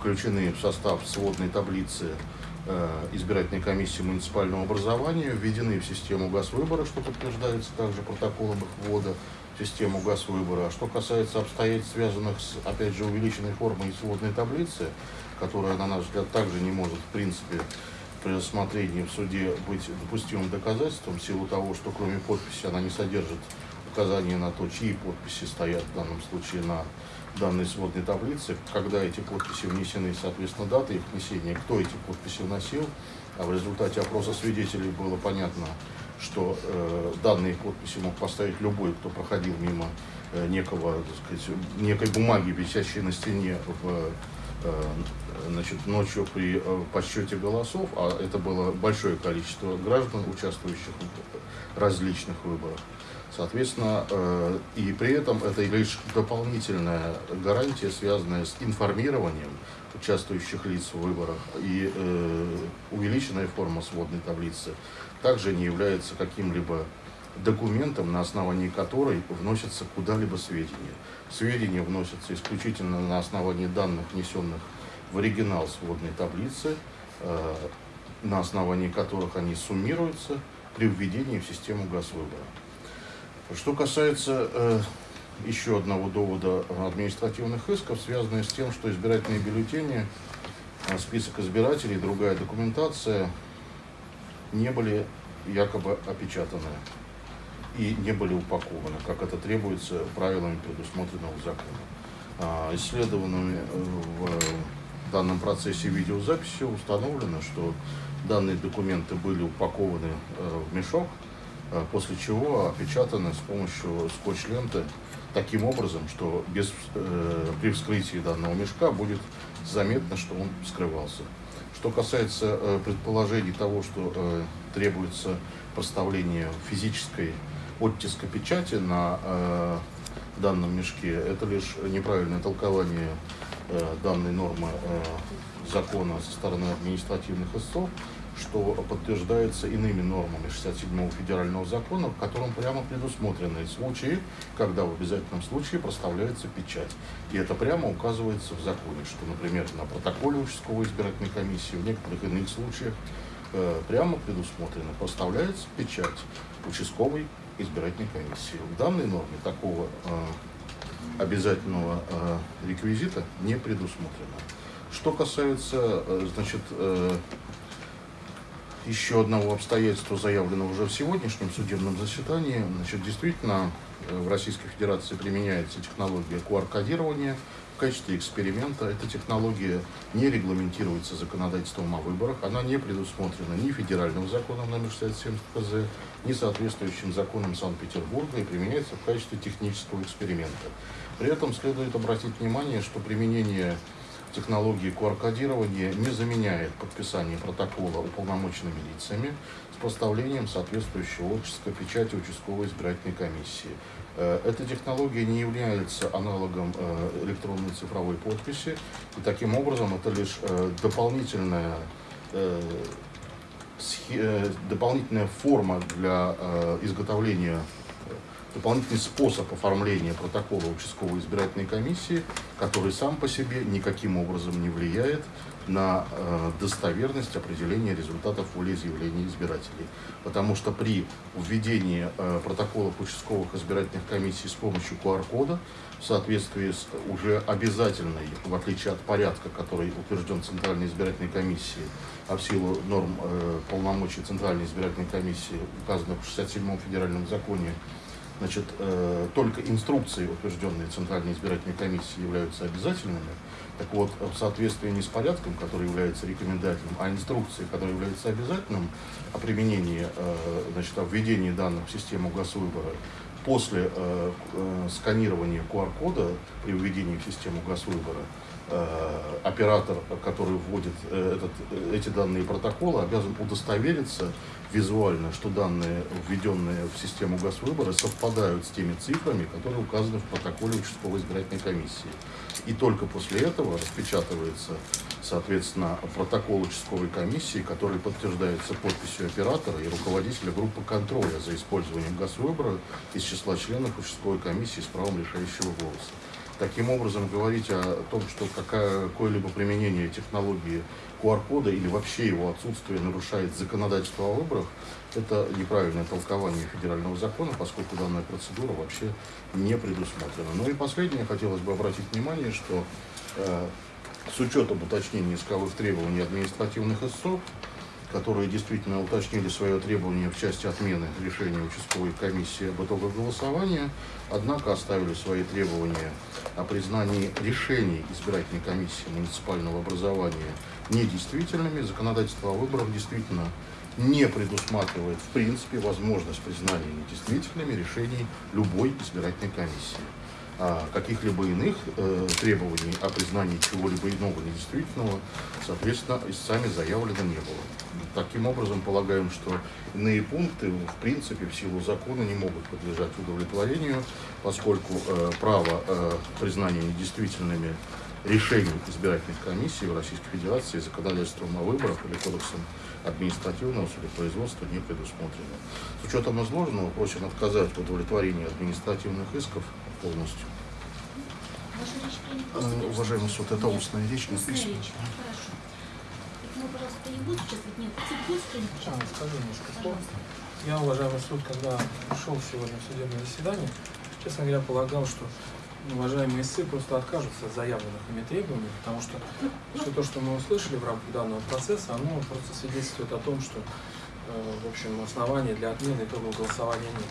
включены в состав сводной таблицы э, избирательной комиссии муниципального образования, введены в систему ГАЗ-выбора, что подтверждается также протоколом их ввода в систему ГАЗ-выбора. А что касается обстоятельств, связанных с, опять же, увеличенной формой сводной таблицы, которая, на наш взгляд, также не может, в принципе, при рассмотрении в суде быть допустимым доказательством в силу того, что кроме подписи она не содержит указания на то, чьи подписи стоят в данном случае на данной сводной таблице, когда эти подписи внесены, соответственно, дата их внесения, кто эти подписи вносил. А в результате опроса свидетелей было понятно, что э, данные подписи мог поставить любой, кто проходил мимо э, некого, так сказать, некой бумаги, висящей на стене в э, значит, ночью при э, подсчете голосов, а это было большое количество граждан, участвующих в различных выборах, Соответственно, э, и при этом это лишь дополнительная гарантия, связанная с информированием участвующих лиц в выборах и э, увеличенная форма сводной таблицы также не является каким-либо документом, на основании которой вносятся куда-либо сведения. Сведения вносятся исключительно на основании данных, внесенных в оригинал сводной таблицы, э, на основании которых они суммируются при введении в систему газвыбора. Что касается э, еще одного довода административных исков, связанных с тем, что избирательные бюллетени, э, список избирателей, другая документация не были якобы опечатаны и не были упакованы, как это требуется правилами, предусмотренного законом. А, исследованными э, в данном процессе видеозаписи установлено, что данные документы были упакованы э, в мешок, Э, после чего опечатаны с помощью скотч-ленты таким образом, что без, э, при вскрытии данного мешка будет заметно, что он скрывался. Что касается э, предположений того, что э, требуется поставление физической оттиска печати на э, данном мешке, это лишь неправильное толкование э, данной нормы э, закона со стороны административных истцов что подтверждается иными нормами 67-го федерального закона, в котором прямо предусмотрены случаи, когда в обязательном случае проставляется печать. И это прямо указывается в законе, что, например, на протоколе участковой избирательной комиссии, в некоторых иных случаях э, прямо предусмотрено, проставляется печать участковой избирательной комиссии. В данной норме такого э, обязательного э, реквизита не предусмотрено. Что касается, э, значит, э, еще одного обстоятельства, заявленного уже в сегодняшнем судебном заседании. Значит, действительно, э, в Российской Федерации применяется технология QR-кодирования в качестве эксперимента. Эта технология не регламентируется законодательством о выборах. Она не предусмотрена ни федеральным законом номер 67 КЗ, ни соответствующим законом Санкт-Петербурга и применяется в качестве технического эксперимента. При этом следует обратить внимание, что применение технологии QR-кодирования не заменяет подписание протокола уполномоченными лицами с поставлением соответствующего отческа печати участковой избирательной комиссии. Э, эта технология не является аналогом э, электронной цифровой подписи, и таким образом это лишь э, дополнительная дополнительная форма для изготовления дополнительный способ оформления протокола участковой избирательной комиссии, который сам по себе никаким образом не влияет на э, достоверность определения результатов волеизъявления избирателей. Потому что при введении э, протоколов участковых избирательных комиссий с помощью QR-кода в соответствии с уже обязательной, в отличие от порядка, который утвержден Центральной избирательной комиссией, а в силу норм э, полномочий Центральной избирательной комиссии, указанных в 67-м федеральном законе, Значит, э, только инструкции, утвержденные Центральной избирательной комиссией, являются обязательными. Так вот, в соответствии не с порядком, который является рекомендательным, а инструкции, которые являются обязательным о применении, э, значит, о введении данных в систему госвыбора, после э, э, сканирования QR-кода при введении в систему госвыбора, э, оператор, который вводит э, этот, эти данные протокола, обязан удостовериться визуально, что данные, введенные в систему газвыбора, совпадают с теми цифрами, которые указаны в протоколе участковой избирательной комиссии. И только после этого распечатывается, соответственно, протокол участковой комиссии, который подтверждается подписью оператора и руководителя группы контроля за использованием газвыбора из числа членов участковой комиссии с правом решающего голоса. Таким образом, говорить о том, что какое-либо применение технологии QR-кода или вообще его отсутствие нарушает законодательство о выборах, это неправильное толкование федерального закона, поскольку данная процедура вообще не предусмотрена. Ну и последнее, хотелось бы обратить внимание, что э, с учетом уточнения исковых требований административных истцов, которые действительно уточнили свое требование в части отмены решения участковой комиссии об итогах голосования, однако оставили свои требования о признании решений избирательной комиссии муниципального образования недействительными. Законодательство о выборах действительно не предусматривает в принципе возможность признания недействительными решений любой избирательной комиссии. а каких-либо иных э, требований о признании чего-либо иного недействительного, соответственно, истцами заявлено не было. Таким образом, полагаем, что иные пункты, в принципе, в силу закона не могут подлежать удовлетворению, поскольку э, право э, признания недействительными решений избирательных комиссий в Российской Федерации законодательством о выборах или кодексом административного судопроизводства не предусмотрено. С учетом изложенного просим отказать в удовлетворении административных исков полностью. Речь Э, после Уважаемый суд, это Нет. устная речь, не письменная. речь. Хорошо. Ну, пожалуйста, не участвовать? Нет, А, скажу немножко. Я, уважаемый суд, когда шел сегодня в судебное заседание, честно говоря, полагал, что уважаемые истцы просто откажутся от заявленных ими требований, потому что все то, что мы услышали в рамках данного процесса, оно просто свидетельствует о том, что, э, в общем, оснований для отмены итогов голосования нет.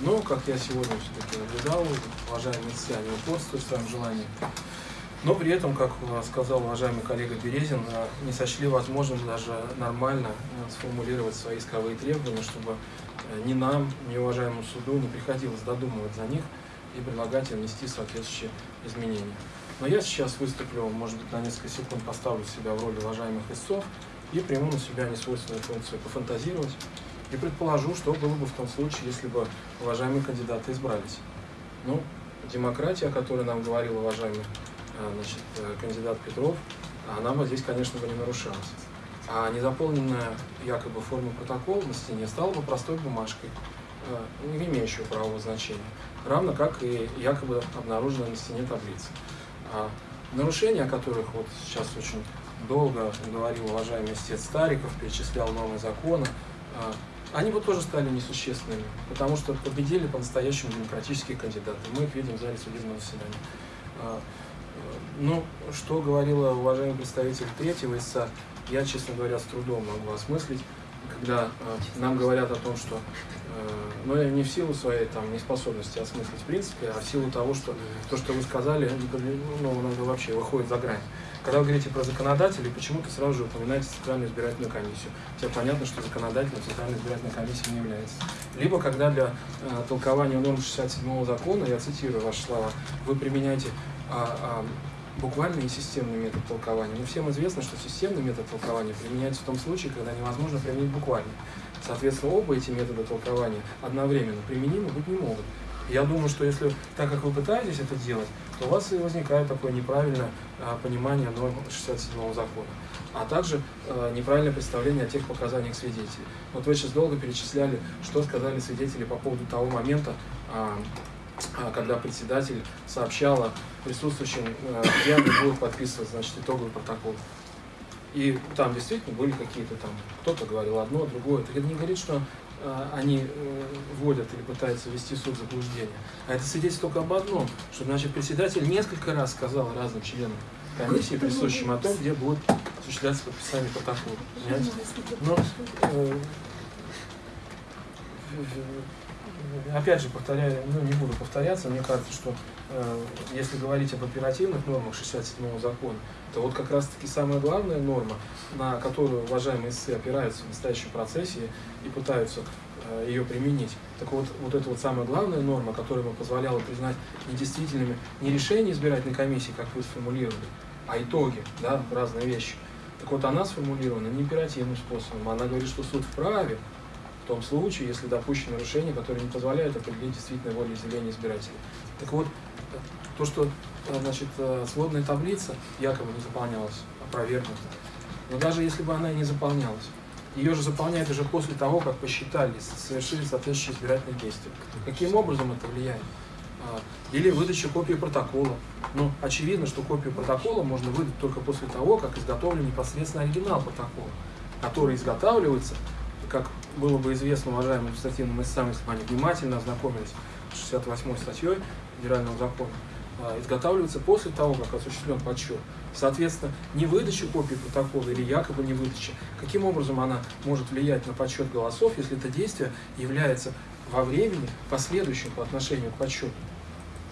Но, как я сегодня все-таки наблюдал, уважаемые истцы, они упорствуют в своем желании. Но при этом, как э, сказал уважаемый коллега Березин, э, не сочли возможным даже нормально сформулировать свои исковые требования, чтобы ни нам, ни уважаемому суду не приходилось додумывать за них и предлагать внести соответствующие изменения. Но я сейчас выступлю, может быть, на несколько секунд поставлю себя в роли уважаемых истцов и приму на себя несвойственную функцию пофантазировать и предположу, что было бы в том случае, если бы уважаемые кандидаты избрались. Ну, демократия, о которой нам говорил уважаемый э, значит, э, кандидат Петров, она бы здесь, конечно, бы не нарушалась. А незаполненная якобы форма протокола на стене стала бы простой бумажкой, не имеющей правового значения, равно как и якобы обнаруженная на стене таблица. А нарушения, о которых вот сейчас очень долго говорил уважаемый истец Стариков, перечислял новые законы, а, они бы тоже стали несущественными, потому что победили по-настоящему демократические кандидаты. Мы их видим в зале судебного заседания. А, э, Ну, что говорила уважаемый представитель третьего ИСа, я, честно говоря, с трудом могу осмыслить, когда э, нам говорят о том, что, ну, не в силу своей там неспособности осмыслить в принципе, а в силу того, что то, что вы сказали, ну, ну, вообще выходит за грань. Когда вы говорите про законодателей, почему-то сразу же упоминаете Центральную избирательную комиссию. Хотя понятно, что законодателем Центральной избирательной комиссии не является. Либо когда для э, толкования норм 67 закона, я цитирую ваши слова, вы применяете а, а, буквальный и системный метод толкования. Но всем известно, что системный метод толкования применяется в том случае, когда невозможно применить буквальный. Соответственно, оба эти метода толкования одновременно применимы быть не могут. Я думаю, что если, так как вы пытаетесь это делать, то у вас и возникает такое неправильное а, понимание норм 67 закона, а также а, неправильное представление о тех показаниях свидетелей. Вот вы сейчас долго перечисляли, что сказали свидетели по поводу того момента, а, когда председатель сообщала присутствующим, а, где они будут подписывать значит, итоговый протокол. И там действительно были какие-то там, кто-то говорил одно, другое. Это не говорит, что э, они э, вводят или пытаются ввести суд в заблуждение. А это свидетельствует только об одном, что значит председатель несколько раз сказал разным членам комиссии, присущим о том, где будет осуществляться подписание протокола. Понимаете? Но, э, опять же, повторяю, ну не буду повторяться, мне кажется, что э, если говорить об оперативных нормах 67 закона, то вот как раз-таки самая главная норма, на которую уважаемые ИСы опираются в настоящем процессе и пытаются э, ее применить. Так вот, вот эта вот самая главная норма, которая бы позволяла признать недействительными не решения избирательной комиссии, как вы сформулировали, а итоги, да, разные вещи. Так вот, она сформулирована не императивным способом. Она говорит, что суд вправе в том случае, если допущено нарушение, которое не позволяет определить действительное волеизъявление избирателей. Так вот, то, что э, значит, э, сводная таблица якобы не заполнялась, опровергнута, но даже если бы она и не заполнялась, ее же заполняют уже после того, как посчитали, совершили соответствующие избирательные действия. Каким образом это влияет? А, Или выдача копии протокола. Ну, очевидно, что копию протокола можно выдать только после того, как изготовлен непосредственно оригинал протокола, который изготавливается, как было бы известно уважаемым административным истцам, если бы они внимательно ознакомились с 68 статьей Федерального закона, а, изготавливается после того, как осуществлен подсчет. Соответственно, не выдача копии протокола или якобы не выдача, каким образом она может влиять на подсчет голосов, если это действие является во времени последующим по отношению к подсчету.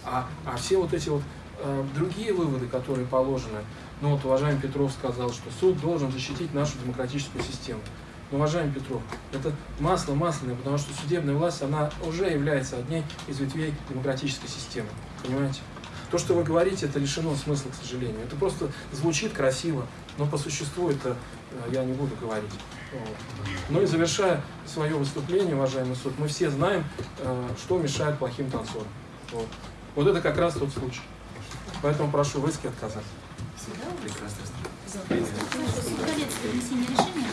А, а все вот эти вот э, другие выводы, которые положены, ну вот уважаемый Петров сказал, что суд должен защитить нашу демократическую систему. Но, уважаемый Петров, это масло масляное, потому что судебная власть, она уже является одной из ветвей демократической системы. Понимаете? То, что вы говорите, это лишено смысла, к сожалению. Это просто звучит красиво, но по существу это э, я не буду говорить. Ну и завершая свое выступление, уважаемый суд, мы все знаем, э, что мешает плохим танцорам. Вот. вот это как раз тот случай. Поэтому прошу в иске отказать. Всегда у вас Прекрасно.